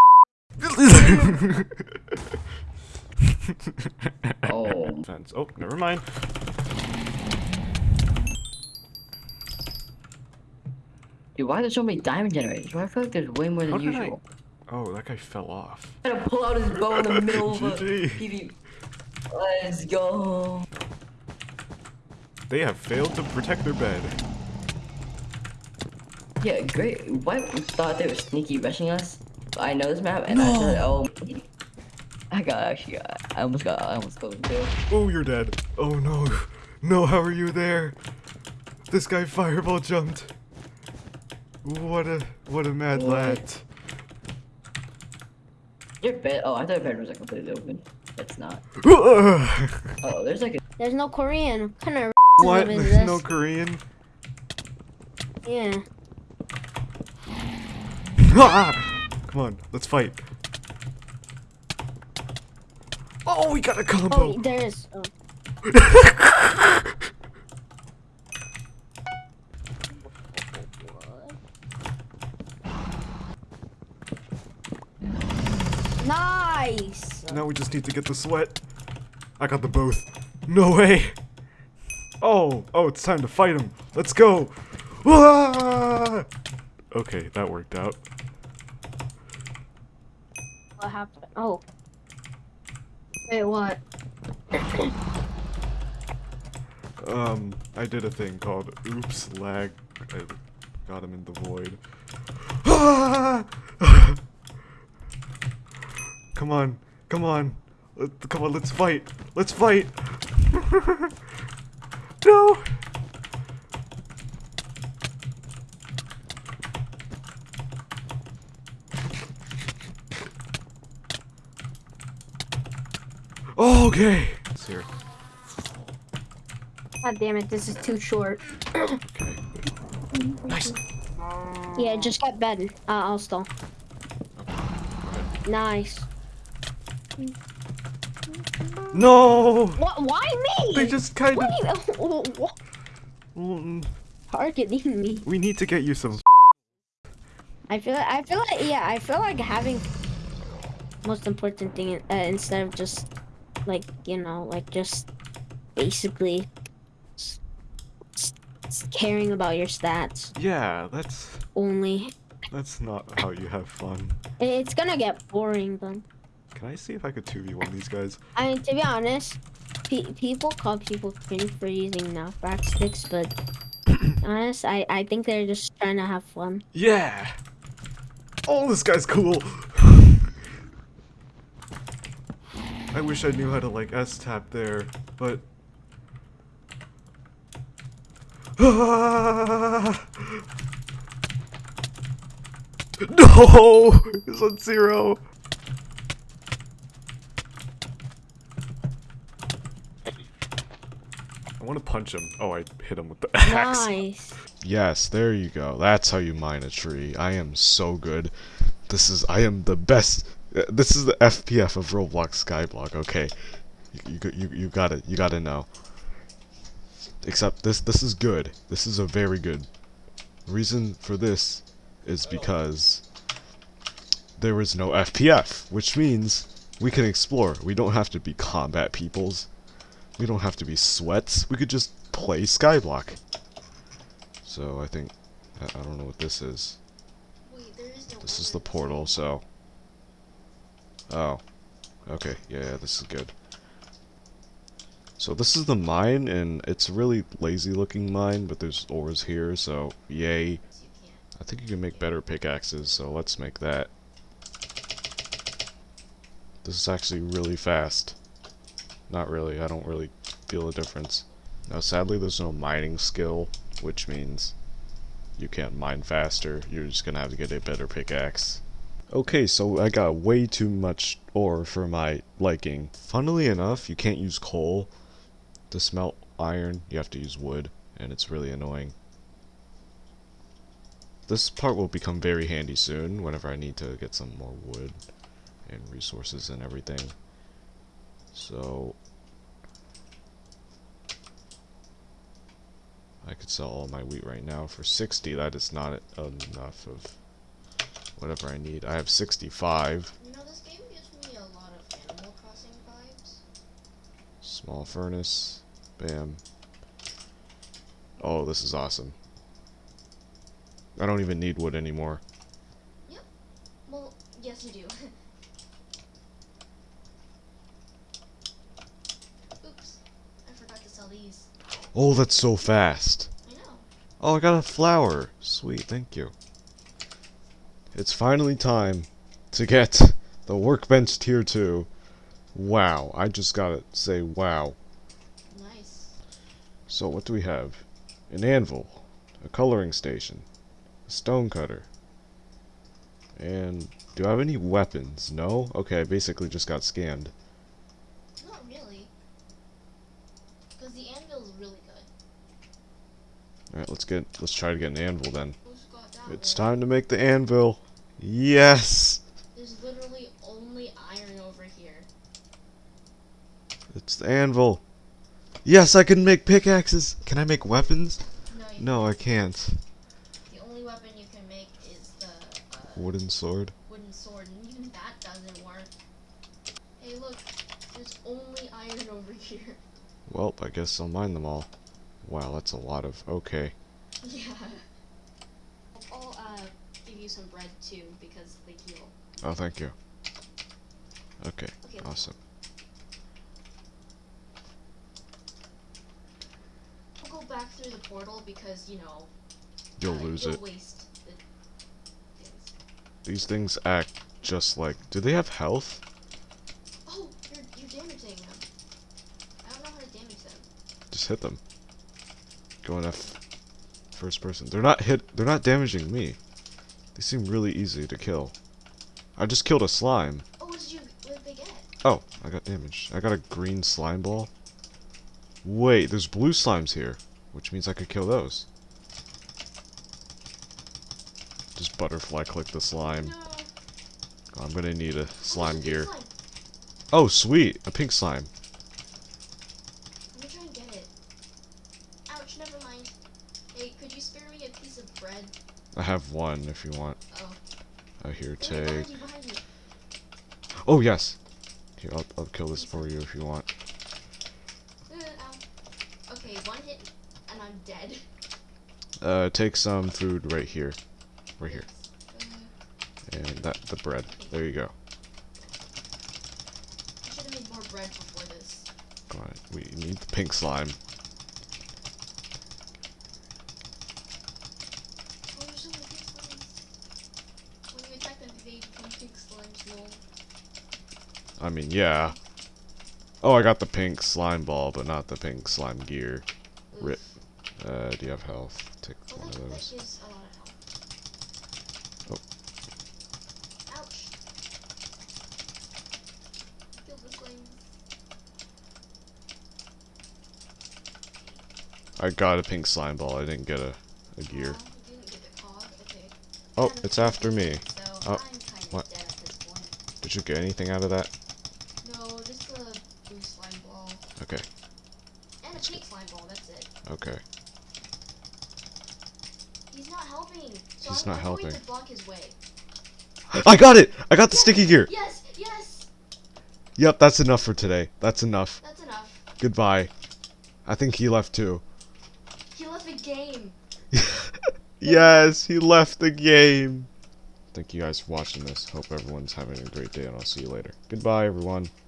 oh. Oh, never mind. Dude, why are there so many diamond generators? Why I feel like there's way more How than did I- usual. Oh, that guy fell off. I'm gonna pull out his bow in the middle of a GG. PV. Let's go. They have failed to protect their bed. Yeah, great. White thought they were sneaky rushing us. But I know this map, and I said, oh. I got actually got. I almost got. I almost killed him too. Oh, you're dead. Oh no. No, how are you there? This guy fireball jumped. What a what a mad What? lad. Your bed. Oh, I thought your bed was like completely open. It's not. Oh, there's like a. There's no Korean. What kind of what? There's this? no Korean? Yeah. Ah! Come on, let's fight. Oh, we got a combo. Oh, there is. Oh. we just need to get the sweat. I got the both. No way! Oh, oh, it's time to fight him. Let's go! Ah! Okay, that worked out. What happened? Oh. Wait, what? Um, I did a thing called Oops Lag. I got him in the void. Ah! come on, come on, Let- come on, let's fight, let's fight. no. Okay. It's here. God damn it, this is too short. Nice. Yeah, it just got better. Uh, I'll stall. Nice. No. What? Why me? They just kind of. you- what? Targeting me. We need to get you some. I feel like I feel like yeah I feel like having most important thing uh, instead of just like you know like just basically caring about your stats Yeah, that's only. that's not how you have fun. It's gonna get boring then. Can I see if I could 2v1 these guys? I mean to be honest, pe- people call people cringe for using knockback sticks, but honest I I think they're just trying to have fun. Yeah. Oh, this guy's cool. I wish I knew how to like S tap there, but. No! He's on zero. Want to punch him. Oh, I hit him with the axe. Nice. Yes, there you go. That's how you mine a tree. I am so good. This is I am the best. uh, This is the FPF of Roblox Skyblock. Okay, you you you, you got it. You got to know. Except this this is good. This is a very good. Reason for this is because there is no FPF, which means we can explore. We don't have to be combat peoples. We don't have to be sweats. We could just play Skyblock. So I think I, I don't know what this is. This is the portal, so. Oh. Okay, yeah, yeah, this is good. So this is the mine, and it's a really lazy looking mine, but there's ores here, so yay. I think you can make better pickaxes, so let's make that. This is actually really fast. Not really, I don't really feel a difference. Now sadly there's no mining skill, which means you can't mine faster, you're just gonna have to get a better pickaxe. Okay, so I got way too much ore for my liking. Funnily enough, you can't use coal to smelt iron, you have to use wood, and it's really annoying. This part will become very handy soon, whenever I need to get some more wood and resources and everything. So, I could sell all my wheat right now for 60. That is not enough of whatever I need. I have 65. You know, this game gives me a lot of Animal Crossing vibes. Small furnace. Bam. Oh, this is awesome. I don't even need wood anymore. Yep. Well, yes you do. Oops, I sell these. Oh, that's so fast. I know. Oh, I got a flower. Sweet, thank you. It's finally time to get the workbench tier 2. Wow, I just gotta say wow. Nice. So what do we have? An anvil, a coloring station, a stone cutter, and do I have any weapons? No? Okay, I basically just got scanned. Not really. Because the anvil's really good. Alright, let's get let's try to get an anvil then. It's time to make the anvil. Yes! There's literally only iron over here. It's the anvil. Yes, I can make pickaxes. Can I make weapons? No, you No, I can't. The only weapon you can make is the uh, Wooden sword. wooden sword, and even that doesn't work. Hey, look, There's only iron over here. Well, I guess I'll mine them all. Wow, that's a lot of. Okay. Yeah. I'll uh, give you some bread too because they heal. Oh, thank you. Okay, Okay. awesome. I'll go back through the portal because you know. You'll uh, lose you'll it. Waste the These things act just like. Do they have health? Oh, you're you're damaging them. I don't know how to damage them. Just hit them. Go in First person. They're not hit. They're not damaging me. They seem really easy to kill. I just killed a slime. Oh, what did you? What did they get? Oh, I got damaged. I got a green slime ball. Wait, there's blue slimes here, which means I could kill those. Just butterfly click the slime. Oh, I'm gonna need a slime gear. Oh, sweet, a pink slime. Let me try and get it. Ouch, never mind. Hey, could you spare me a piece of bread? I have one if you want. Oh. Oh, here, take. behind you, behind you. Oh, yes. Here, I'll, I'll kill this for you if you want. Uh. Okay, one hit and I'm dead. Uh, take some food right here. Right here. And that, the bread. There you go. I should have made more bread before this. On, we need the pink slime. Oh, there's so many pink slimes. When you attack them, they become pink slimes, lol. I mean, yeah. Oh, I got the pink slime ball, but not the pink slime gear. Rip. Uh, do you have health? Take Oh, one of those. gives a of. Oh. Ouch. Kill the flames. I got a pink slime ball. I didn't get a, a gear. You didn't get the cog? Okay. Oh, it's after me. Oh, I'm kind of what? dead at this point. Did you get anything out of that? No, just the blue slime ball. Okay. And a pink slime ball, that's it. Okay. He's not helping. So He's I'm, not helping. to block his way. I got it! I got the sticky gear! Yes, yes! Yep, that's enough for today. That's enough. That's enough. Goodbye. I think he left too. He left the game. Yes, he left the game. Thank you guys for watching this. Hope everyone's having a great day, and I'll see you later. Goodbye, everyone.